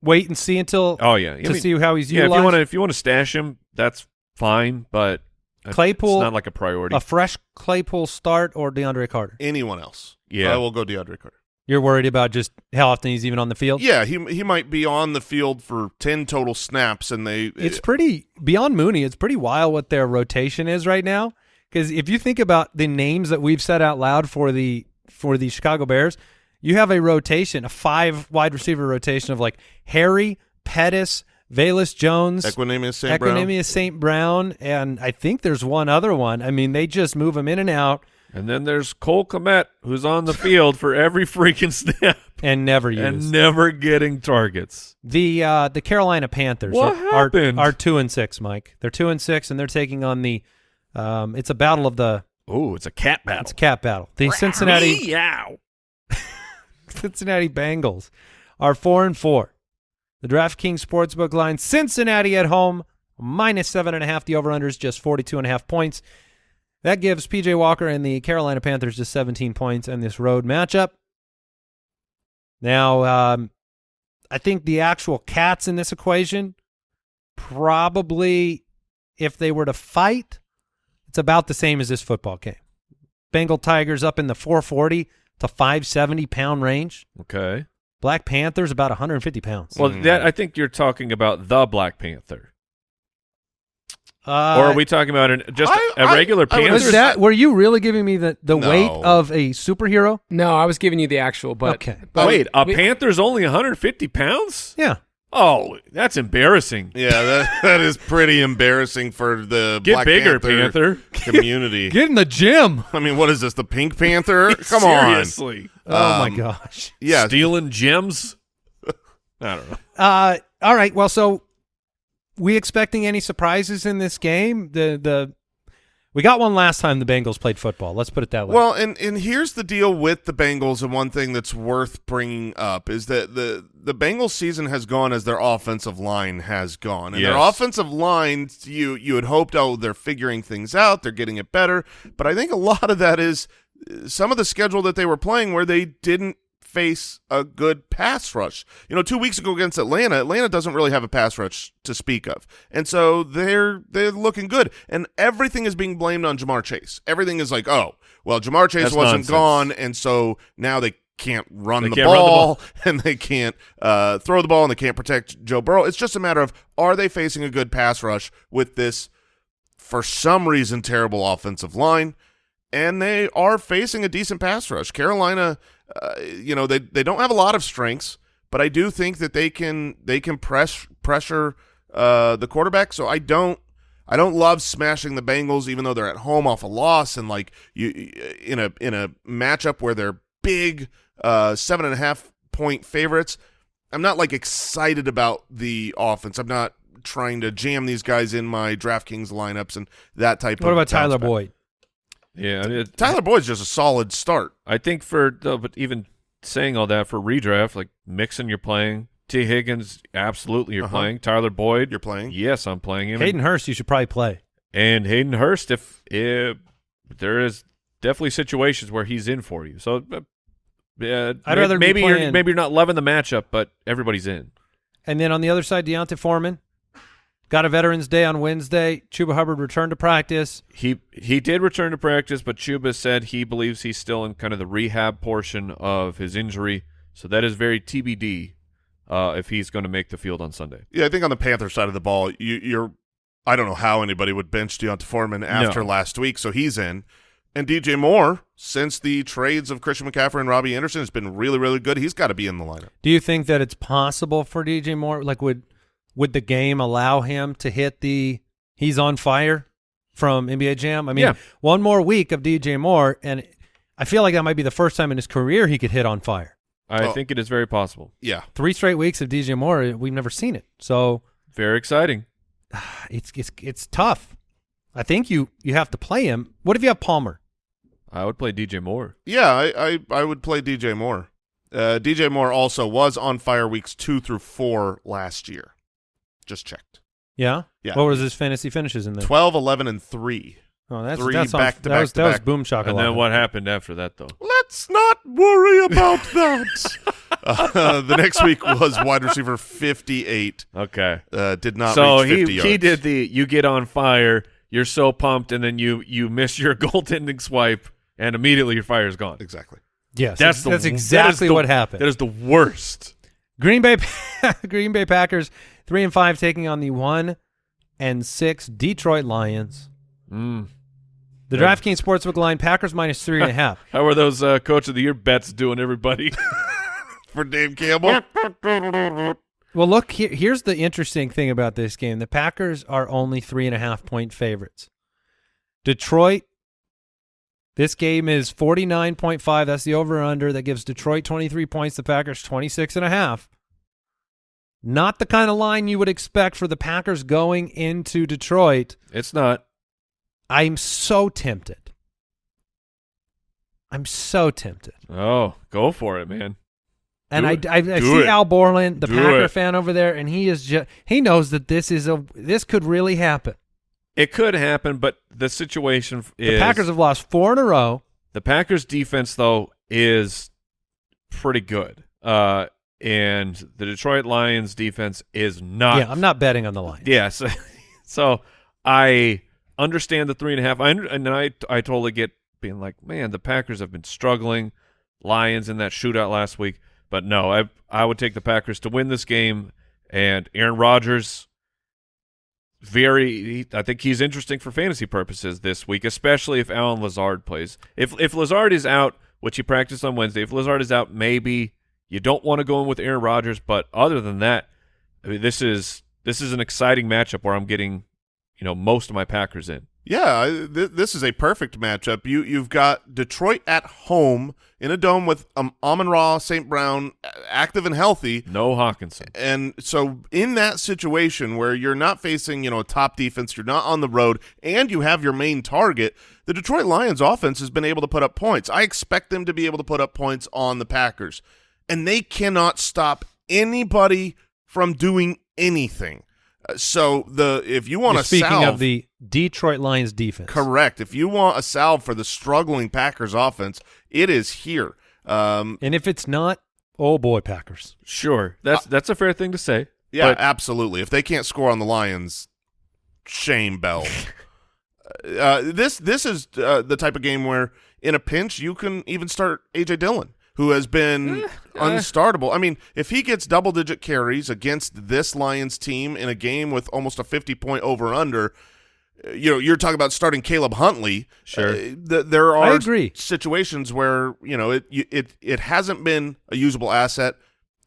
wait and see until Oh yeah, I to mean, see how he's yeah. If utilized. you want to if you want to stash him, that's fine, but it's Claypool- not like a priority. a fresh Claypool start or DeAndre Carter. Anyone else? Yeah. I will go DeAndre Carter. You're worried about just how often he's even on the field. Yeah, he he might be on the field for ten total snaps, and they It's pretty beyond Mooney. It's pretty wild what their rotation is right now. Because if you think about the names that we've said out loud for the for the Chicago Bears, you have a rotation, a five wide receiver rotation of like Harry, Pettis, Velus Jones, Equanimous St. Brown. St. Brown, and I think there's one other one. I mean, they just move them in and out and then there's Cole Kmet, who's on the field for every freaking snap and never use. and never getting targets. The uh, the Carolina Panthers What are, are happened? are two and six, Mike. They're two and six, and they're taking on the. Um, it's a battle of the. Oh, it's a cat battle. It's a cat battle. The Cincinnati Meow. Cincinnati Bengals are four and four. The DraftKings Sportsbook line: Cincinnati at home minus seven and a half. The over/under is just forty-two and a half points. That gives PJ Walker and the Carolina Panthers just seventeen points in this road matchup. Now, um, I think the actual cats in this equation probably, if they were to fight, it's about the same as this football game. Bengal Tigers up in the 440 to 570 pound range. Okay. Black Panthers about 150 pounds. Well, that I think you're talking about the Black Panther, uh, or are we talking about an, just I- a I- regular I would Panther? was that? Were you really giving me the the No. weight of a superhero? No, I was giving you the actual, but Okay. but Wait, a we- Panther's only 150 pounds? Yeah. Oh, that's embarrassing. Yeah, that, that is pretty embarrassing for the Get Black bigger, Panther, Panther. community. Get in the gym. I mean, what is this? The Pink Panther? Come on. Seriously. Oh my Um, gosh. Yeah, Stealing gems? I don't know. Uh, all right. Well, so we expecting any surprises in this game? The the we got one last time the Bengals played football. Let's put it that way. Well, and and here's the deal with the Bengals, and one thing that's worth bringing up is that the the Bengals season has gone as their offensive line has gone, and their offensive line, you you had hoped, oh, they're figuring things out, they're getting it better, but I think a lot of that is uh, some of the schedule that they were playing where they didn't face a good pass rush. You know, two weeks ago against Atlanta, Atlanta doesn't really have a pass rush to speak of, and so they're they're looking good, and everything is being blamed on Ja'Marr Chase. Everything is like, oh, well, Ja'Marr Chase That's wasn't nonsense. gone, and so now they can't run, They the, can't run the ball, ball. and they can't uh, throw the ball, and they can't protect Joe Burrow. It's just a matter of are they facing a good pass rush with this, for some reason, terrible offensive line and they are facing a decent pass rush. Carolina, uh, you know, they they don't have a lot of strengths, but I do think that they can they can press pressure uh, the quarterback. So I don't I don't love smashing the Bengals, even though they're at home off a loss and like you in a in a matchup where they're big uh, seven and a half point favorites. I'm not like excited about the offense. I'm not trying to jam these guys in my DraftKings lineups and that type of what about Tyler back. Boyd? Yeah, I mean, it- Tyler Boyd's just a solid start. I think for no, but even saying all that for redraft, like Mixon, you're playing. T. Higgins, absolutely, you're Uh-huh. playing. Tyler Boyd, You're playing. Yes, I'm playing him. Hayden Hurst, you should probably play. and Hayden Hurst, if, if there is definitely situations where he's in for you. So, uh, uh, I'd may- rather be maybe you're maybe you're not loving the matchup, but everybody's in. And then on the other side, D'Onta Foreman got a Veterans Day on Wednesday. Chuba Hubbard returned to practice. He he did return to practice, but Chuba said he believes he's still in kind of the rehab portion of his injury. So that is very TBD uh, if he's going to make the field on Sunday. Yeah, I think on the Panther side of the ball, you, you're. I don't know how anybody would bench D'Onta Foreman after No. last week, so he's in. And DJ Moore, since the trades of Christian McCaffrey and Robbie Anderson, has been really, really good. He's got to be in the lineup. Do you think that it's possible for DJ Moore? Like, would would the game allow him to hit the he's on fire from NBA Jam? I mean, Yeah. one more week of DJ Moore, and I feel like that might be the first time in his career he could hit on fire. I Oh. think it is very possible. Yeah, Three straight weeks of DJ Moore, we've never seen it. So Very exciting. it's it's it's tough. I think you you have to play him. What if you have Palmer? I would play DJ Moore. yeah, I, I, I would play DJ Moore. Uh, DJ Moore also was on fire weeks two through four last year. Just checked. Yeah. Yeah. What was his fantasy finishes in there? 12, 11, and 3. Oh, that's three that's on- back to that back was, to that was back. boom shakalaka. And then what happened after that, though? Let's not worry about that. uh, the next week was wide receiver 58. Okay. Uh, did not so reach 50 he yards. he did the you get on fire, you're so pumped, and then you you miss your goaltending swipe, and immediately your fire is gone. Exactly. Yes, That's that's, the that's that is exactly the- what happened. That is the worst. Green Bay Green Bay Packers three and five taking on the one and six Detroit Lions. Mm. The Yeah. DraftKings Sportsbook line Packers minus three and a half. How are those uh, coach of the year bets doing, everybody? For Dave Campbell. Well, look here, here's the interesting thing about this game: the Packers are only three and a half point favorites. Detroit. This game is 49.5. That's the over under. That gives Detroit 23 points, the Packers 26 and a half. Not the kind of line you would expect for the Packers going into Detroit. it's not. I'm so tempted. I'm so tempted. Oh, go for it, man. And I. I, I see it. Al Borland, the Do Packer it. fan over there, and he is just he knows that this is a this could really happen. It could happen, but the situation f- The is Packers have lost four in a row. the Packers defense though is pretty good. Uh and the Detroit Lions defense is not yeah, I'm not betting on the Lions. Yeah, so, so I understand the three and a half. I under, and I I totally get being like, man, the Packers have been struggling. Lions in that shootout last week, but no, I I would take the Packers to win this game. And Aaron Rodgers, very, he, I think he's interesting for fantasy purposes this week, especially if Allen Lazard plays. If if Lazard is out, which he practiced on Wednesday, if Lazard is out, maybe you don't want to go in with Aaron Rodgers. But other than that, I mean, this is this is an exciting matchup where I'm getting, you know, most of my Packers in. Yeah, th- this is a perfect matchup. You you've got Detroit at home in a dome with um, Amon Ra, St. Brown, active and healthy, No Hockenson. and so in that situation where you're not facing you know a top defense, you're not on the road, and you have your main target, the Detroit Lions offense has been able to put up points. I expect them to be able to put up points on the Packers, and they cannot stop anybody from doing anything. Uh, So the if you want You're to speaking salve, of the Detroit Lions defense. Correct. If you want a salve for the struggling Packers offense, it is here. Um, And if it's not, oh boy, Packers. Sure, that's that's a fair thing to say. yeah, But- absolutely. If they can't score on the Lions, shame Bell. uh, this this is uh, the type of game where in a pinch you can even start AJ Dillon, who has been unstartable. I mean, if he gets double digit carries against this Lions team in a game with almost a fifty point over under. You know, you're talking about starting Caleb Huntley. Sure. Uh, th- there are I agree. situations where you know it it it hasn't been a usable asset.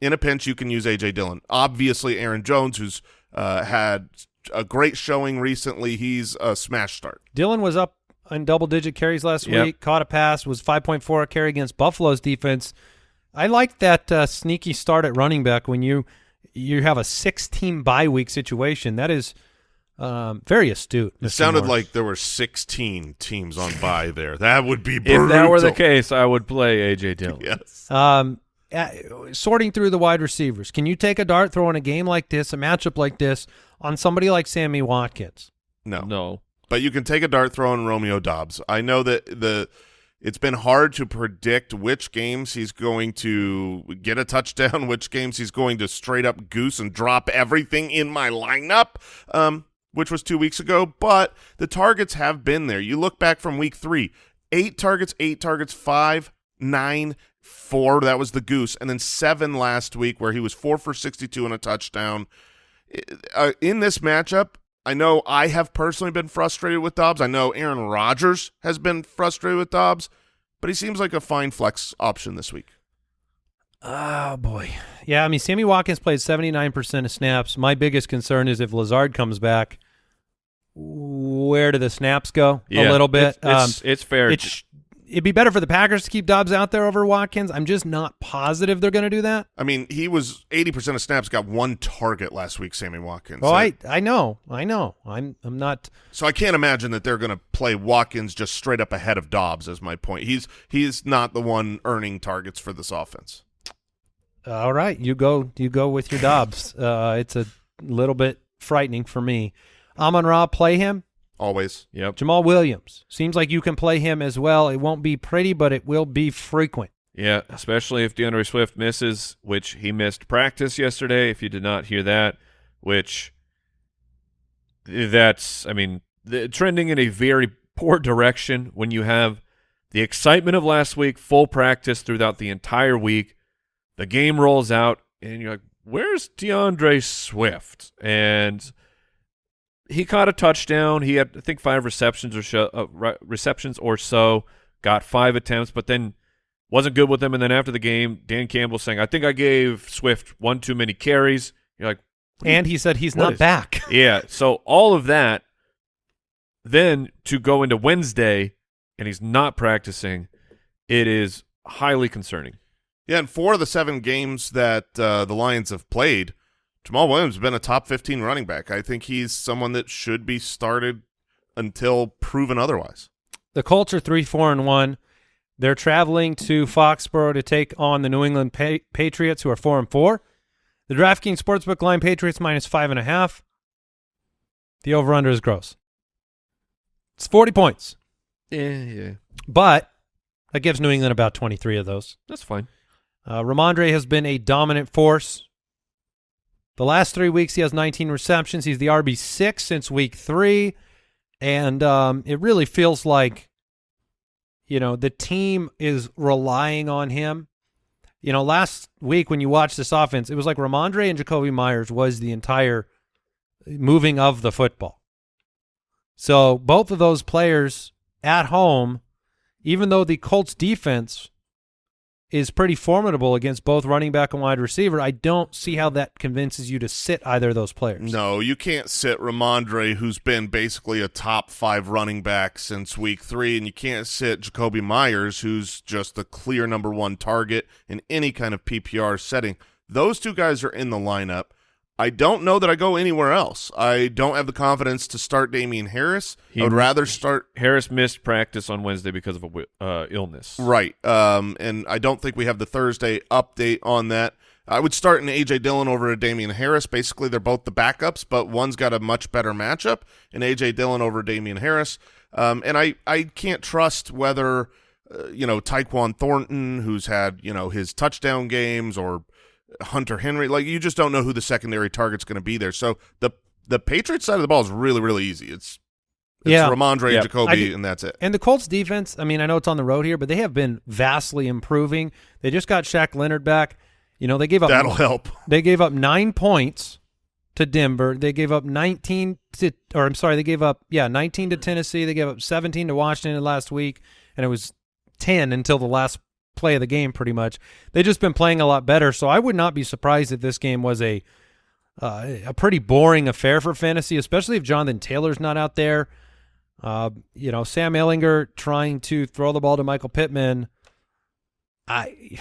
In a pinch, you can use AJ Dillon. Obviously, Aaron Jones, who's uh, had a great showing recently, he's a smash start. Dillon was up on double digit carries last Yep. week, caught a pass, was 5.4 carry against Buffalo's defense. I like that uh, sneaky start at running back when you you have a 16 bye week situation. That is um, very astute. It sounded Morris. like there were 16 teams on bye there. That would be brutal. If that were the case, I would play AJ Dillon. yes. Um, uh, sorting through the wide receivers, can you take a dart throw in a game like this, a matchup like this, on somebody like Sammy Watkins? No. No, But you can take a dart throw on Romeo Doubs. I know that the it's been hard to predict which games he's going to get a touchdown, which games he's going to straight up goose and drop everything in my lineup, um, which was two weeks ago. But the targets have been there. You look back from week three, eight targets, eight targets, five, nine, four. That was the goose, and then seven last week where he was four for sixty-two and a touchdown uh, in this matchup, I know I have personally been frustrated with Doubs. I know Aaron Rodgers has been frustrated with Doubs, but he seems like a fine flex option this week. Oh boy, yeah. I mean, Sammy Watkins played seventy nine percent of snaps. My biggest concern is if Lazard comes back, where do the snaps go? yeah, a little bit. It's, it's, um, it's fair. it sh- it'd be better for the Packers to keep Doubs out there over Watkins. I'm just not positive they're going to do that. I mean, he was 80% of snaps, got one target last week, Sammy Watkins. Oh, So- I I know, I know. I'm I'm not. So I can't imagine that they're going to play Watkins just straight up ahead of Doubs. Is my point. He's he's not the one earning targets for this offense. All right, you go. You go with your Doubs. Uh, it's a little bit frightening for me. Amon Ra, play him. Always. Yep. Jamaal Williams seems like you can play him as well. It won't be pretty, but it will be frequent. Yeah, especially if DeAndre Swift misses, which he missed practice yesterday. If you did not hear that, which that's, I mean, the, trending in a very poor direction when you have the excitement of last week, full practice throughout the entire week. The game rolls out, and you're like, where's DeAndre Swift? And he caught a touchdown. He had, I think, five receptions or so, uh, re- receptions or so. Got five attempts, but then wasn't good with them. And then after the game, Dan Campbell saying, "I think I gave Swift one too many carries." You're like, and he said he's not is- back. yeah. So all of that, then to go into Wednesday and he's not practicing, it is highly concerning. Yeah, and four of the seven games that uh, the Lions have played, Jamaal Williams has been a top 15 running back. I think he's someone that should be started until proven otherwise. The Colts are three, four, and one. They're traveling to Foxborough to take on the New England pa- Patriots, who are four and four. The DraftKings Sportsbook line: Patriots minus five and a half. The over/under is gross. It's forty points, Yeah, yeah, but that gives New England about twenty-three of those. that's fine. Uh, Rhamondre has been a dominant force. The last three weeks, he has 19 receptions. He's the RB six since week three, and um, it really feels like, you know, the team is relying on him. You know, last week when you watched this offense, it was like Rhamondre and Jakobi Meyers was the entire moving of the football. So both of those players at home, even though the Colts defense is pretty formidable against both running back and wide receiver. I don't see how that convinces you to sit either of those players. No, you can't sit Rhamondre, who's been basically a top five running back since week three, and you can't sit Jakobi Meyers, who's just the clear number one target in any kind of PPR setting. Those two guys are in the lineup. I don't know that I go anywhere else. I don't have the confidence to start Damien Harris. He- I would rather start Harris missed practice on Wednesday because of a uh, illness. Right. Um, and I don't think we have the Thursday update on that. I would start an A.J. Dillon over a Damien Harris. Basically, they're both the backups, but one's got a much better matchup, and A.J. Dillon over Damien Harris. Um, and I, I can't trust whether, uh, you know, Tyquan Thornton, who's had, you know, his touchdown games, or Hunter Henry. Like, you just don't know who the secondary target's going to be there. So the the Patriots side of the ball is really, really easy. It's, it's Yeah. Rhamondre Yeah. and Jakobi, and that's it. And the Colts defense, I mean, I know it's on the road here, but they have been vastly improving. They just got Shaq Leonard back. You know, they gave up That'll help. They gave up nine points to Denver. They gave up 19 to, or I'm sorry, they gave up, yeah, 19 to Tennessee. They gave up 17 to Washington last week, and it was 10 until the last play of the game, pretty much. They've just been playing a lot better, so I would not be surprised if this game was a uh, a pretty boring affair for fantasy, especially if Jonathan Taylor's not out there. Uh, you know, Sam Ehlinger trying to throw the ball to Michael Pittman. I,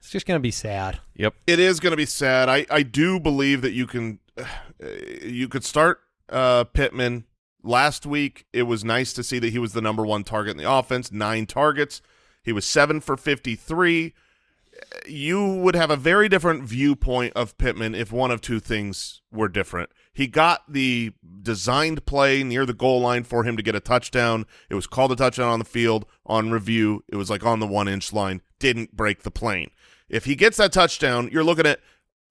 it's just going to be sad. Yep. It is going to be sad. I, I do believe that you can uh, you could start uh, Pittman last week. It was nice to see that he was the number one target in the offense. Nine targets. He was seven for fifty three. You would have a very different viewpoint of Pittman if one of two things were different. He got the designed play near the goal line for him to get a touchdown. It was called a touchdown on the field on review. It was like on the one inch line. Didn't break the plane. If he gets that touchdown, you're looking at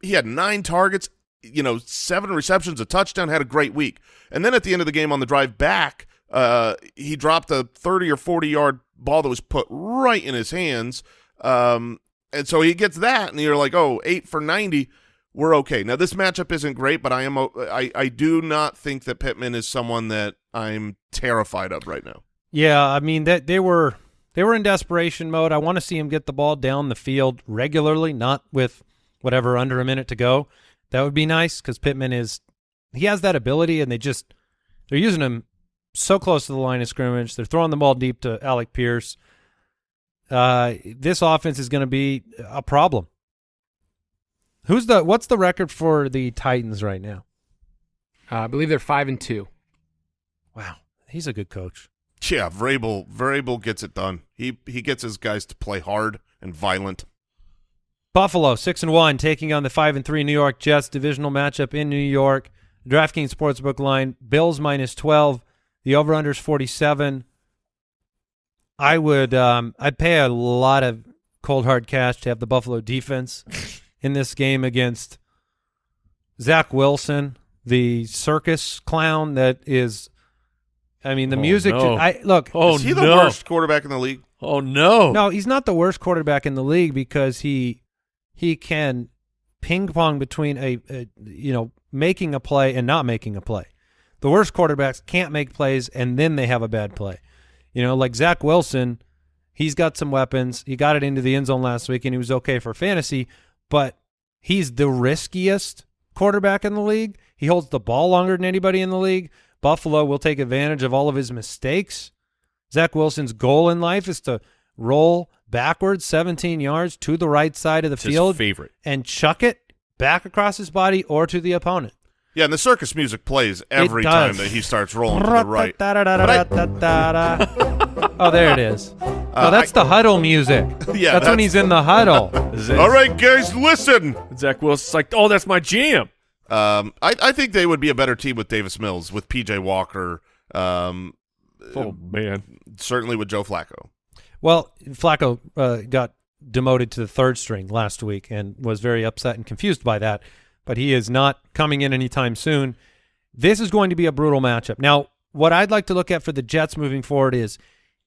he had nine targets, you know, seven receptions, a touchdown, had a great week. And then at the end of the game on the drive back, uh, he dropped a 30 or 40 yard ball that was put right in his hands. Um, and so he gets that, and you're like, oh, eight for 90. We're okay. Now, this matchup isn't great, but I am I, I do not think that Pittman is someone that I'm terrified of right now. Yeah, I mean that they were they were in desperation mode. I want to see him get the ball down the field regularly, not with whatever under a minute to go. That would be nice because Pittman is he has that ability, and they just they're using him so close to the line of scrimmage. They're throwing the ball deep to Alec Pierce. Uh, this offense is going to be a problem. Who's the what's the record for the Titans right now? Uh, I believe they're five and two. Wow, he's a good coach. Yeah, Vrabel Vrabel gets it done. He he gets his guys to play hard and violent. Buffalo six and one taking on the five and three New York Jets divisional matchup in New York. DraftKings Sportsbook line Bills minus twelve. The over under is forty seven. I would um, I'd pay a lot of cold hard cash to have the Buffalo defense in this game against Zach Wilson, the circus clown that is. I mean, the Oh, music. no. I look. Oh Is he the no! worst quarterback in the league? Oh no! No, he's not the worst quarterback in the league because he he can ping pong between a, a you know making a play and not making a play. The worst quarterbacks can't make plays and then they have a bad play. You know, like Zach Wilson, he's got some weapons. He got it into the end zone last week and he was okay for fantasy, but he's the riskiest quarterback in the league. He holds the ball longer than anybody in the league. Buffalo will take advantage of all of his mistakes. Zach Wilson's goal in life is to roll backwards 17 yards to the right side of the It's field favorite. and chuck it back across his body or to the opponent. Yeah, and the circus music plays every time that he starts rolling to the right. oh, there it is. Oh, that's I- the huddle music. Yeah, that's, when that's- he's in the huddle. All right, guys, listen. Zach Wilson's like, oh, that's my jam. Um, I, I think they would be a better team with Davis Mills, with PJ Walker, um, Oh man, certainly with Joe Flacco. Well, Flacco uh, got demoted to the third string last week and was very upset and confused by that, but he is not coming in anytime soon. This is going to be a brutal matchup. Now, what I'd like to look at for the Jets moving forward is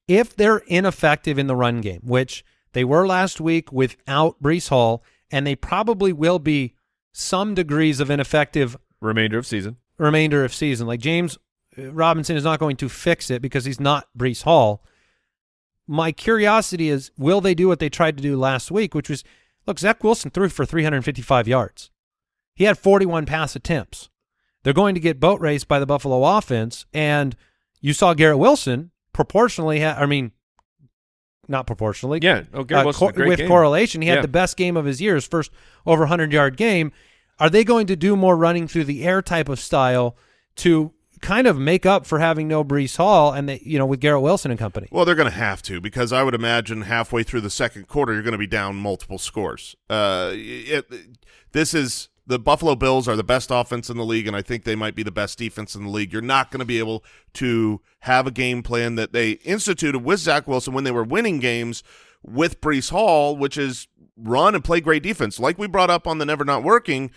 if they're ineffective in the run game, which they were last week without Breece Hall, and they probably will be some degrees of ineffective remainder of season. remainder of season. Like James uh, Robinson is not going to fix it because he's not Breece Hall. My curiosity is, will they do what they tried to do last week, which was, look, Zach Wilson threw for 355 yards. He had 41 pass attempts. They're going to get boat raced by the Buffalo offense, and you saw Garrett Wilson proportionally. Ha- I mean, not proportionally. Yeah. Oh, Garrett Uh, Wilson's a co- great with game. correlation, he had the best game of his year, his first over 100 yard game. Are they going to do more running through the air type of style to kind of make up for having no Breece Hall and they, you know with Garrett Wilson and company? Well, they're going to have to because I would imagine halfway through the second quarter you're going to be down multiple scores. Uh, it, this is the Buffalo Bills are the best offense in the league, and I think they might be the best defense in the league. You're not going to be able to have a game plan that they instituted with Zach Wilson when they were winning games with Breece Hall, which is run and play great defense. Like we brought up on the Never Not Working,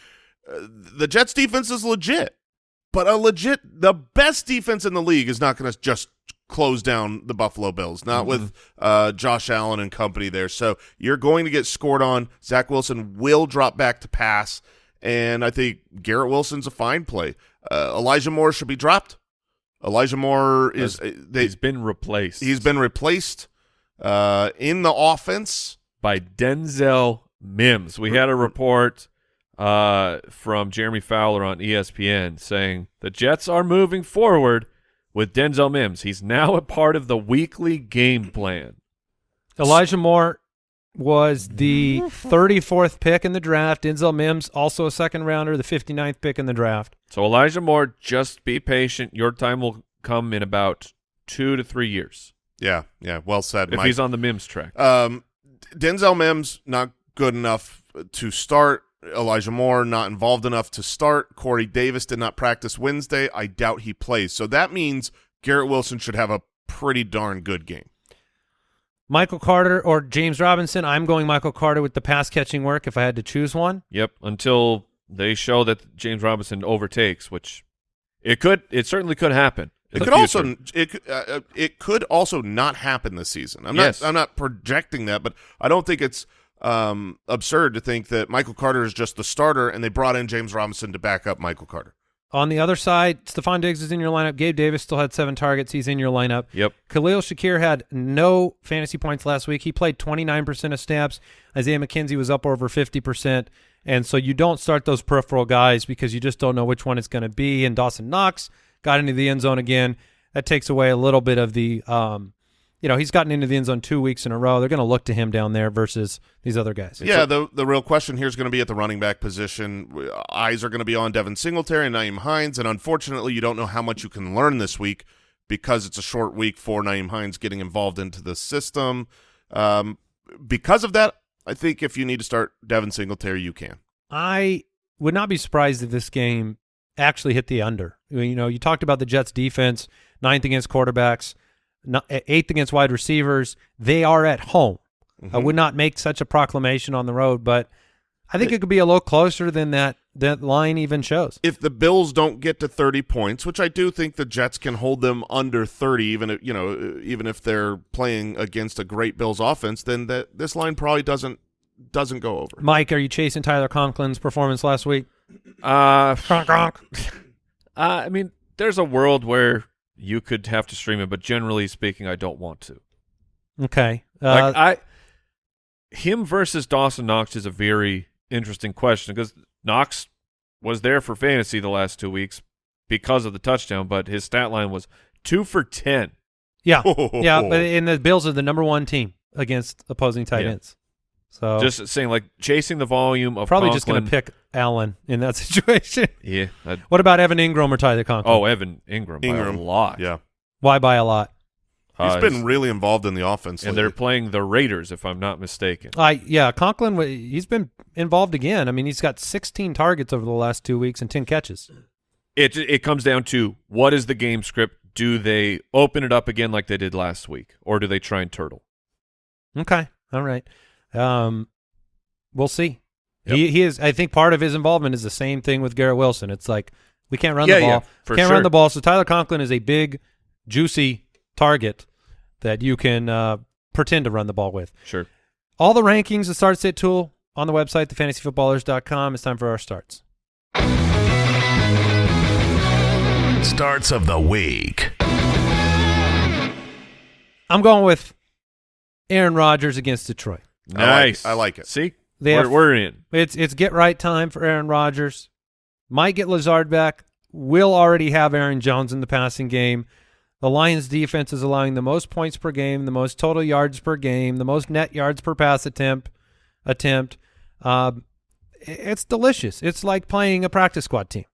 uh, the Jets defense is legit. But a legit, the best defense in the league is not going to just close down the Buffalo Bills, not with uh, Josh Allen and company there. So you're going to get scored on. Zach Wilson will drop back to pass, and I think Garrett Wilson's a fine play. Uh, Elijah Moore should be dropped. Elijah Moore is uh, they, He's been replaced. he's been replaced uh, in the offense. by Denzel Mims. We had a report uh, from Jeremy Fowler on E ESPN saying the Jets are moving forward with Denzel Mims. He's now a part of the weekly game plan. Elijah Moore was the 34th pick in the draft. Denzel Mims also a second rounder, the 59th pick in the draft. So Elijah Moore, just be patient. Your time will come in about two to three years Yeah, yeah, well said. if Mike. he's on the Mims track. Um, Denzel Mims not good enough to start. Elijah Moore not involved enough to start. Corey Davis did not practice Wednesday. I doubt he plays. So that means Garrett Wilson should have a pretty darn good game. Michael Carter or James Robinson. I'm going Michael Carter with the pass catching work if I had to choose one. Yep, until they show that James Robinson overtakes, which it could, it certainly could happen. It the could also it could, uh, uh, it could also not happen this season. I'm Yes. not I'm not projecting that, but I don't think it's um, absurd to think that Michael Carter is just the starter and they brought in James Robinson to back up Michael Carter. On the other side, Stefon Diggs is in your lineup. Gabe Davis still had seven targets. He's in your lineup. Yep. Khalil Shakir had no fantasy points last week. He played 29% of snaps. Isaiah McKenzie was up over 50%. And so you don't start those peripheral guys because you just don't know which one it's going to be. And Dawson Knox got into the end zone again. That takes away a little bit of the, um, you know, he's gotten into the end zone two weeks in a row. They're going to look to him down there versus these other guys. Yeah, the the real question here is going to be at the running back position. Eyes are going to be on Devin Singletary and Nyheim Hines, and unfortunately, you don't know how much you can learn this week because it's a short week for Nyheim Hines getting involved into the system. Um, because of that, I think if you need to start Devin Singletary, you can. I would not be surprised if this game actually hit the under. You know, you talked about the Jets defense, ninth against quarterbacks, eighth against wide receivers. They are at home. Mm -hmm. I would not make such a proclamation on the road, but I think it, it could be a little closer than that that line even shows. If the Bills don't get to 30 points, which I do think the Jets can hold them under 30 even if, you know, even if they're playing against a great Bills offense, then that this line probably doesn't doesn't go over. Mike, are you chasing Tyler Conklin's performance last week? Uh, Conk, conk. uh I mean, there's a world where you could have to stream it, but generally speaking, I don't want to. Okay. Uh, like I him versus Dawson Knox is a very interesting question because Knox was there for fantasy the last two weeks because of the touchdown, but his stat line was two for ten. Yeah, yeah, but in the Bills are the number one team against opposing tight yeah. ends. So just saying, like chasing the volume of probably Conklin. just going to pick Allen in that situation. Yeah. I'd, what about Evan Engram or Tyler Conklin? Oh, Evan Ingram. Engram. a lot. Yeah. Why by a lot? He's uh, been really involved in the offense, and lately. they're playing the Raiders, if I'm not mistaken. I yeah, Conklin. He's been involved again. I mean, he's got 16 targets over the last two weeks and 10 catches. It it comes down to what is the game script? Do they open it up again like they did last week, or do they try and turtle? Okay, all right. Um, we'll see. Yep. He he is. I think part of his involvement is the same thing with Garrett Wilson. It's like we can't run yeah, the ball. Yeah, for can't sure. run the ball. So Tyler Conklin is a big, juicy target that you can uh, pretend to run the ball with. Sure. All the rankings, the start sit tool on the website, thefantasyfootballers.com. It's time for our starts. Starts of the week. I'm going with Aaron Rodgers against Detroit. Nice. I like, I like it. See, they we're, have, we're in. It's it's get right time for Aaron Rodgers. Might get Lazard back. Will already have Aaron Jones in the passing game. The Lions defense is allowing the most points per game, the most total yards per game, the most net yards per pass attempt. Attempt. Uh, it's delicious. It's like playing a practice squad team.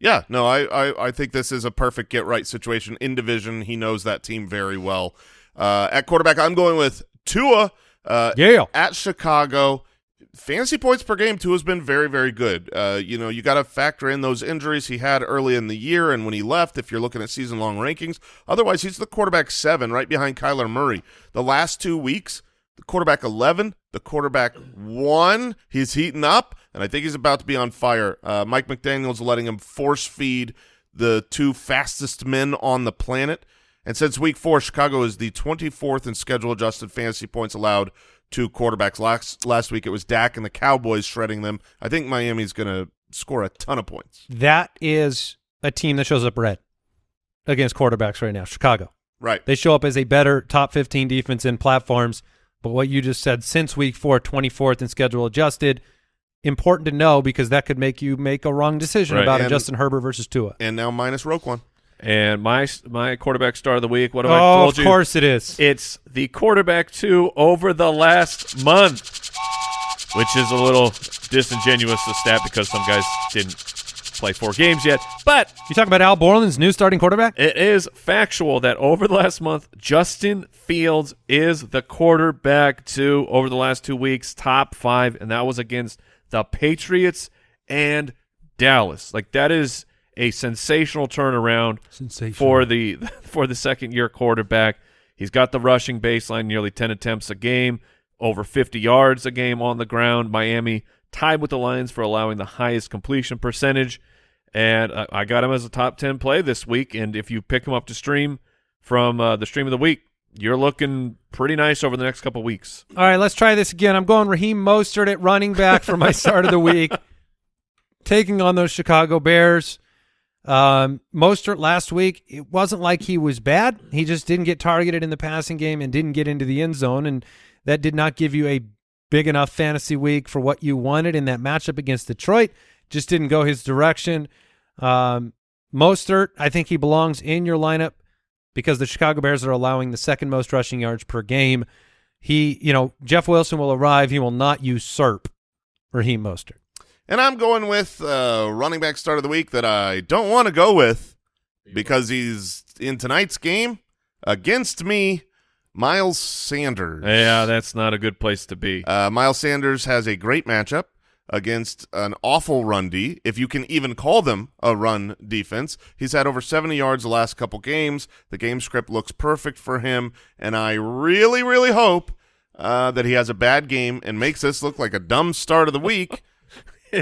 Yeah, no, I, I, I think this is a perfect get right situation in division. He knows that team very well. Uh, at quarterback, I'm going with Tua. Uh, yeah. At Chicago fantasy points per game Tua has been very very good. Uh, you know you got to factor in those injuries he had early in the year and when he left if you're looking at season long rankings. Otherwise he's the quarterback seven right behind kyler murray. The last two weeks the quarterback 11 the quarterback one he's heating up and i think he's about to be on fire. Uh, mike mcdaniel's letting him force feed the two fastest men on the planet. And since week four chicago is the 24th in schedule adjusted fantasy points allowed two quarterbacks. Last last week it was Dak and the Cowboys shredding them. I think Miami's going to score a ton of points. That is a team that shows up red against quarterbacks right now, Chicago. Right. They show up as a better top 15 defense in platforms. But what you just said, since week four, 24th in schedule adjusted, important to know because that could make you make a wrong decision right. about and, a Justin Herbert versus Tua. And now minus Roquan. And my my quarterback star of the week. What have oh, I told you? of course it is. It's the quarterback two over the last month, which is a little disingenuous to stat because some guys didn't play four games yet. But you talking about Al Borland's new starting quarterback? It is factual that over the last month, Justin Fields is the quarterback two over the last two weeks, top five, and that was against the Patriots and Dallas. Like that is a sensational turnaround sensational. for the for the second year quarterback. He's got the rushing baseline, nearly 10 attempts a game, over 50 yards a game on the ground. Miami tied with the Lions for allowing the highest completion percentage. And I, I got him as a top 10 play this week. And if you pick him up to stream from uh, the stream of the week, you're looking pretty nice over the next couple weeks. All right, let's try this again. I'm going Raheem Mostert at running back for my start of the week, taking on those Chicago Bears. Um, Mostert last week, it wasn't like he was bad. He just didn't get targeted in the passing game and didn't get into the end zone, and that did not give you a big enough fantasy week for what you wanted in that matchup against Detroit. Just didn't go his direction. Um, Mostert, I think he belongs in your lineup because the Chicago Bears are allowing the second most rushing yards per game. He, you know, Jeff Wilson will arrive. He will not usurp Raheem Mostert. And I'm going with uh, running back start of the week that I don't want to go with because he's in tonight's game against me. Miles Sanders. Yeah, that's not a good place to be. Uh, Miles Sanders has a great matchup against an awful run D, if you can even call them a run defense. He's had over 70 yards the last couple games. The game script looks perfect for him, and I really, really hope uh, that he has a bad game and makes this look like a dumb start of the week.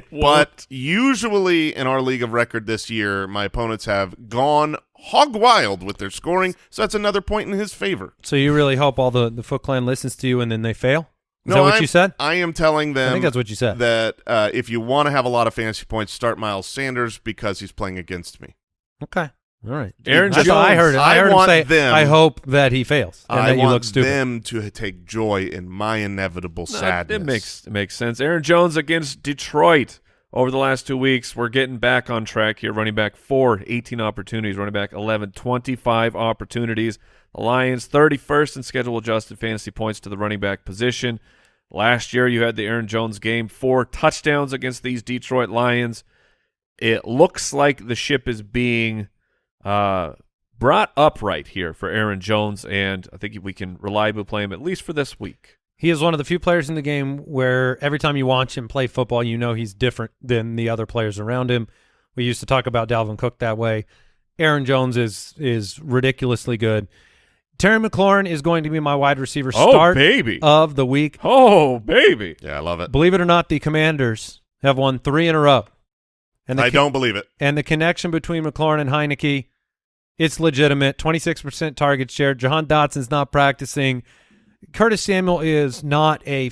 but usually in our league of record this year, my opponents have gone hog wild with their scoring, so that's another point in his favor. So you really hope all the, the Foot Clan listens to you and then they fail? Is no, that what I'm, you said? I am telling them. I think that's what you said. That uh, if you want to have a lot of fantasy points, start Miles Sanders because he's playing against me. Okay. All right. Aaron That's Jones. I heard it. I, I heard want him say, them- I hope that he fails and I that you want look stupid. them to take joy in my inevitable No, sadness. It makes it makes sense. Aaron Jones against Detroit over the last two weeks. We're getting back on track here. Running back four, 18 opportunities. Running back 11, 25 opportunities. The Lions 31st in schedule adjusted fantasy points to the running back position. Last year you had the Aaron Jones game, four touchdowns against these Detroit Lions. It looks like the ship is being uh, brought upright here for Aaron Jones, and I think we can reliably play him at least for this week. He is one of the few players in the game where every time you watch him play football, you know he's different than the other players around him. We used to talk about Dalvin Cook that way. Aaron Jones is is ridiculously good. Terry McLaurin is going to be my wide receiver Oh, start baby. of the week. Oh, baby. Yeah, I love it. Believe it or not, the Commanders have won three in a row. And the I don't believe it. and the connection between McLaurin and Heinicke, it's legitimate. Twenty six percent target share. Jahan Dotson's not practicing. Curtis Samuel is not a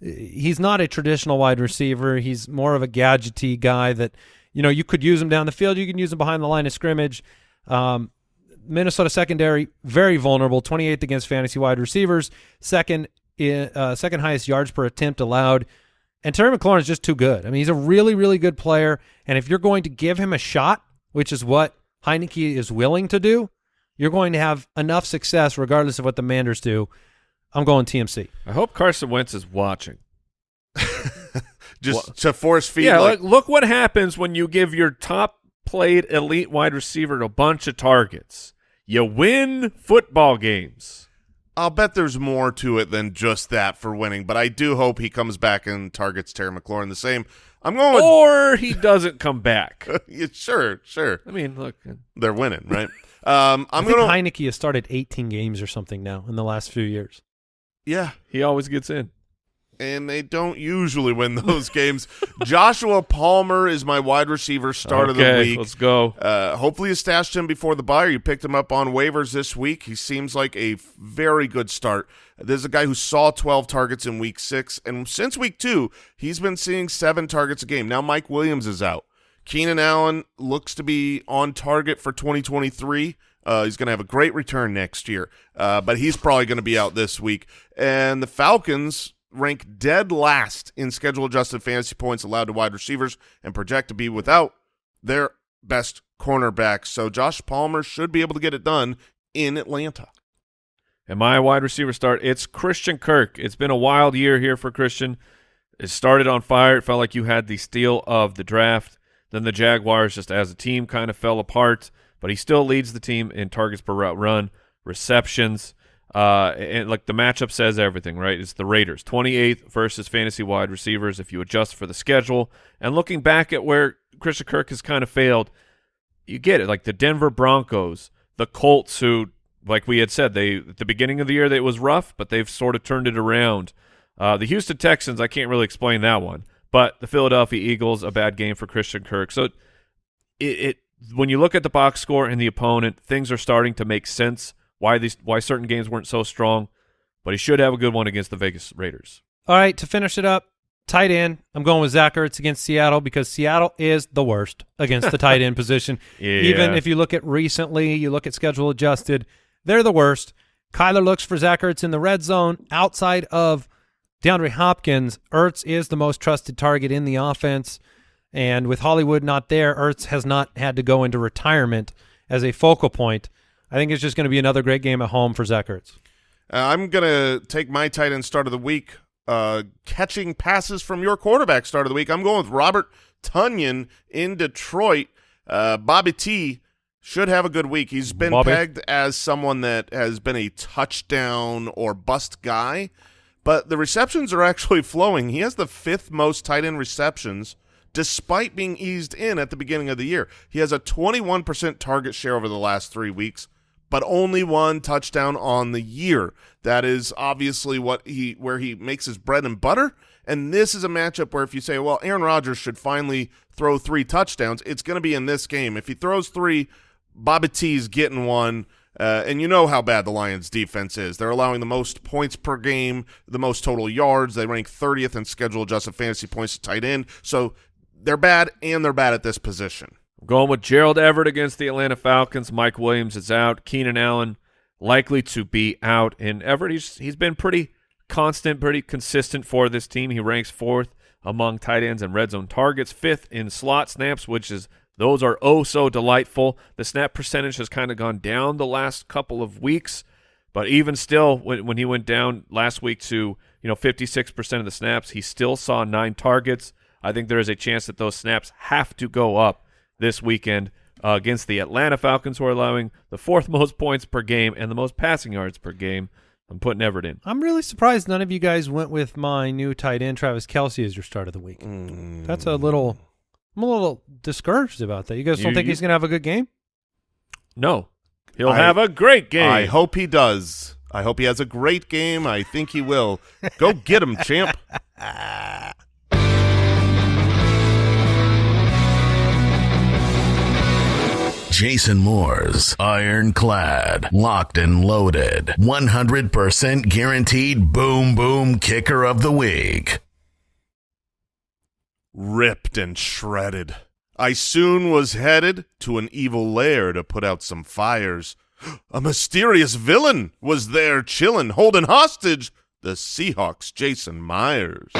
he's not a traditional wide receiver. He's more of a gadgety guy that you know you could use him down the field. You can use him behind the line of scrimmage. Um, Minnesota secondary very vulnerable. Twenty eighth against fantasy wide receivers. Second uh, second highest yards per attempt allowed. And Terry McLaurin is just too good. I mean, he's a really, really good player. And if you're going to give him a shot, which is what Heinicke is willing to do, you're going to have enough success regardless of what the Manders do. I'm going TMC. I hope Carson Wentz is watching. Just to force feed. yeah, like, look, look what happens when you give your top played elite wide receiver a bunch of targets. You win football games. I'll bet there's more to it than just that for winning, but I do hope he comes back and targets Terry McLaurin the same. I'm going with Or he doesn't come back. yeah, sure, sure. I mean, look, They're winning, right? Um, i I'm think going Heinicke has started 18 games or something now in the last few years. yeah, he always gets in. And they don't usually win those games. Joshua Palmer is my wide receiver start of the week. Let's go. Uh, hopefully you stashed him before the buyer. you picked him up on waivers this week. He seems like a very good start. There's a guy who saw 12 targets in week six, and since week two, he's been seeing seven targets a game. Now Mike Williams is out. Keenan Allen looks to be on target for 2023. Uh, he's going to have a great return next year, uh, but he's probably going to be out this week. And the Falcons rank dead last in schedule adjusted fantasy points allowed to wide receivers and project to be without their best cornerback. So Josh Palmer should be able to get it done in Atlanta. And my wide receiver start, it's Christian Kirk. It's been a wild year here for Christian. It started on fire. It felt like you had the steal of the draft. Then the Jaguars, just as a team, kind of fell apart. But he still leads the team in targets per route run, receptions, uh, and like the matchup says everything, right? It's the Raiders, 28th versus fantasy wide receivers if you adjust for the schedule. And looking back at where Christian Kirk has kind of failed, you get it. Like the Denver Broncos, the Colts, who, like we had said, they at the beginning of the year it was rough, but they've sort of turned it around. Uh, the Houston Texans, I can't really explain that one, but the Philadelphia Eagles, a bad game for Christian Kirk. So it, it when you look at the box score and the opponent, things are starting to make sense. Why these why certain games weren't so strong, but he should have a good one against the Vegas Raiders. All right, to finish it up, tight end. I'm going with Zach Ertz against Seattle because Seattle is the worst against the tight end position. Yeah. Even if you look at recently, you look at schedule adjusted, they're the worst. Kyler looks for Zach Ertz in the red zone. Outside of DeAndre Hopkins, Ertz is the most trusted target in the offense. And with Hollywood not there, Ertz has not had to go into retirement as a focal point. I think it's just going to be another great game at home for Zach Ertz. Uh, I'm going to take my tight end start of the week, uh, catching passes from your quarterback start of the week. I'm going with Robert Tonyan in Detroit. Uh, Bobby T should have a good week. He's been Bobby. pegged as someone that has been a touchdown or bust guy, but the receptions are actually flowing. He has the fifth most tight end receptions despite being eased in at the beginning of the year. He has a 21% target share over the last three weeks, but only one touchdown on the year. That is obviously what he where he makes his bread and butter. And this is a matchup where if you say, well, Aaron Rodgers should finally throw three touchdowns, it's going to be in this game. If he throws three, Bobby T's getting one. Uh, and you know how bad the Lions defense is. They're allowing the most points per game, the most total yards. They rank 30th in schedule adjusted fantasy points to tight end. So they're bad and they're bad at this position. I'm going with Gerald Everett against the Atlanta Falcons. Mike Williams is out. Keenan Allen likely to be out. And Everett, he's, he's been pretty constant, pretty consistent for this team. He ranks fourth among tight ends and red zone targets, fifth in slot snaps, which is those are oh so delightful. The snap percentage has kind of gone down the last couple of weeks, but even still, when, when he went down last week to you know 56% of the snaps, he still saw nine targets. I think there is a chance that those snaps have to go up this weekend uh, against the Atlanta Falcons, who are allowing the fourth most points per game and the most passing yards per game. I'm putting Everett in. I'm really surprised none of you guys went with my new tight end, Travis Kelce, as your start of the week. Mm. That's a little. I'm a little discouraged about that. You guys don't You- think you- he's going to have a good game? No, he'll I- have a great game. I hope he does. I hope he has a great game. I think he will. Go get him, champ. Jason Moore's ironclad, locked and loaded, 100% guaranteed boom boom kicker of the week. Ripped and shredded. I soon was headed to an evil lair to put out some fires. A mysterious villain was there chillin', holding hostage the Seahawks' Jason Myers.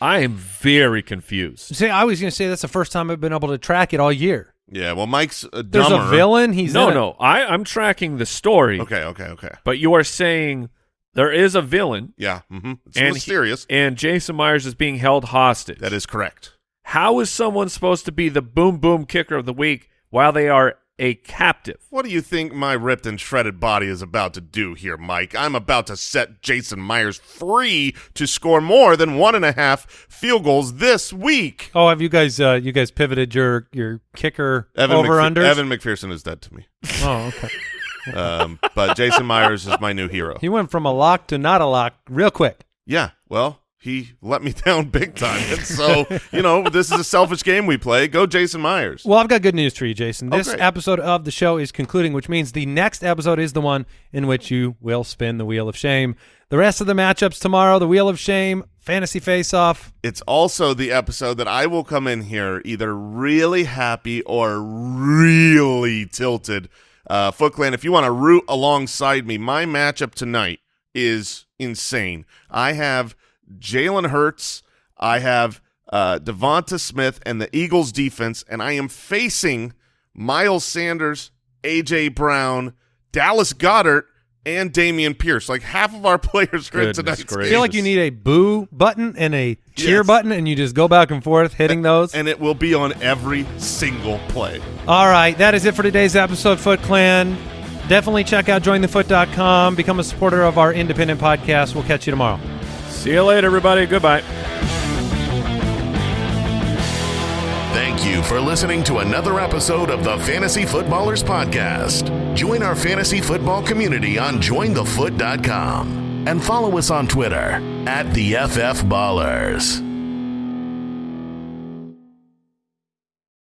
I am very confused. See, I was going to say that's the first time I've been able to track it all year. Yeah, well, Mike's a There's dumber. a villain. He's no, in a- no, I, I'm tracking the story, Okay, okay, okay. but you are saying there is a villain, Yeah, mm-hmm. it's and he- mysterious. and Jason Myers is being held hostage. that is correct. How is someone supposed to be the boom boom kicker of the week while they are a captive? What do you think my ripped and shredded body is about to do here, Mike? I'm about to set Jason Myers free to score more than one and a half field goals this week. Oh, have you guys? Uh, you guys pivoted your your kicker Evan, over McPher- under? Evan McPherson is dead to me. Oh, okay. Um, but Jason Myers is my new hero. He went from a lock to not a lock real quick. Yeah, well, he let me down big time. And so, you know, this is a selfish game we play. Go Jason Myers. Well, I've got good news for you, Jason. Oh, This great. episode of the show is concluding, which means the next episode is the one in which you will spin the wheel of shame. The rest of the matchups tomorrow: the wheel of shame, fantasy face-off. It's also the episode that I will come in here either really happy or really tilted. Uh, Foot Clan, if you want to root alongside me, my matchup tonight is insane. I have Jalen Hurts, I have uh, DeVonta Smith, and the Eagles defense, and I am facing Miles Sanders, AJ Brown, Dallas Goedert, and Dameon Pierce. Like half of our players are in Goodness tonight's I feel like you need a boo button and a cheer Yes. button, and you just go back and forth hitting those. and it will be on every single play. All right, that is it for today's episode, Foot Clan. Definitely check out jointhefoot.com. Become a supporter of our independent podcast. We'll catch you tomorrow. See you later, everybody. Goodbye. Thank you for listening to another episode of the Fantasy Footballers Podcast. Join our fantasy football community on jointhefoot.com and follow us on Twitter at the FF Ballers.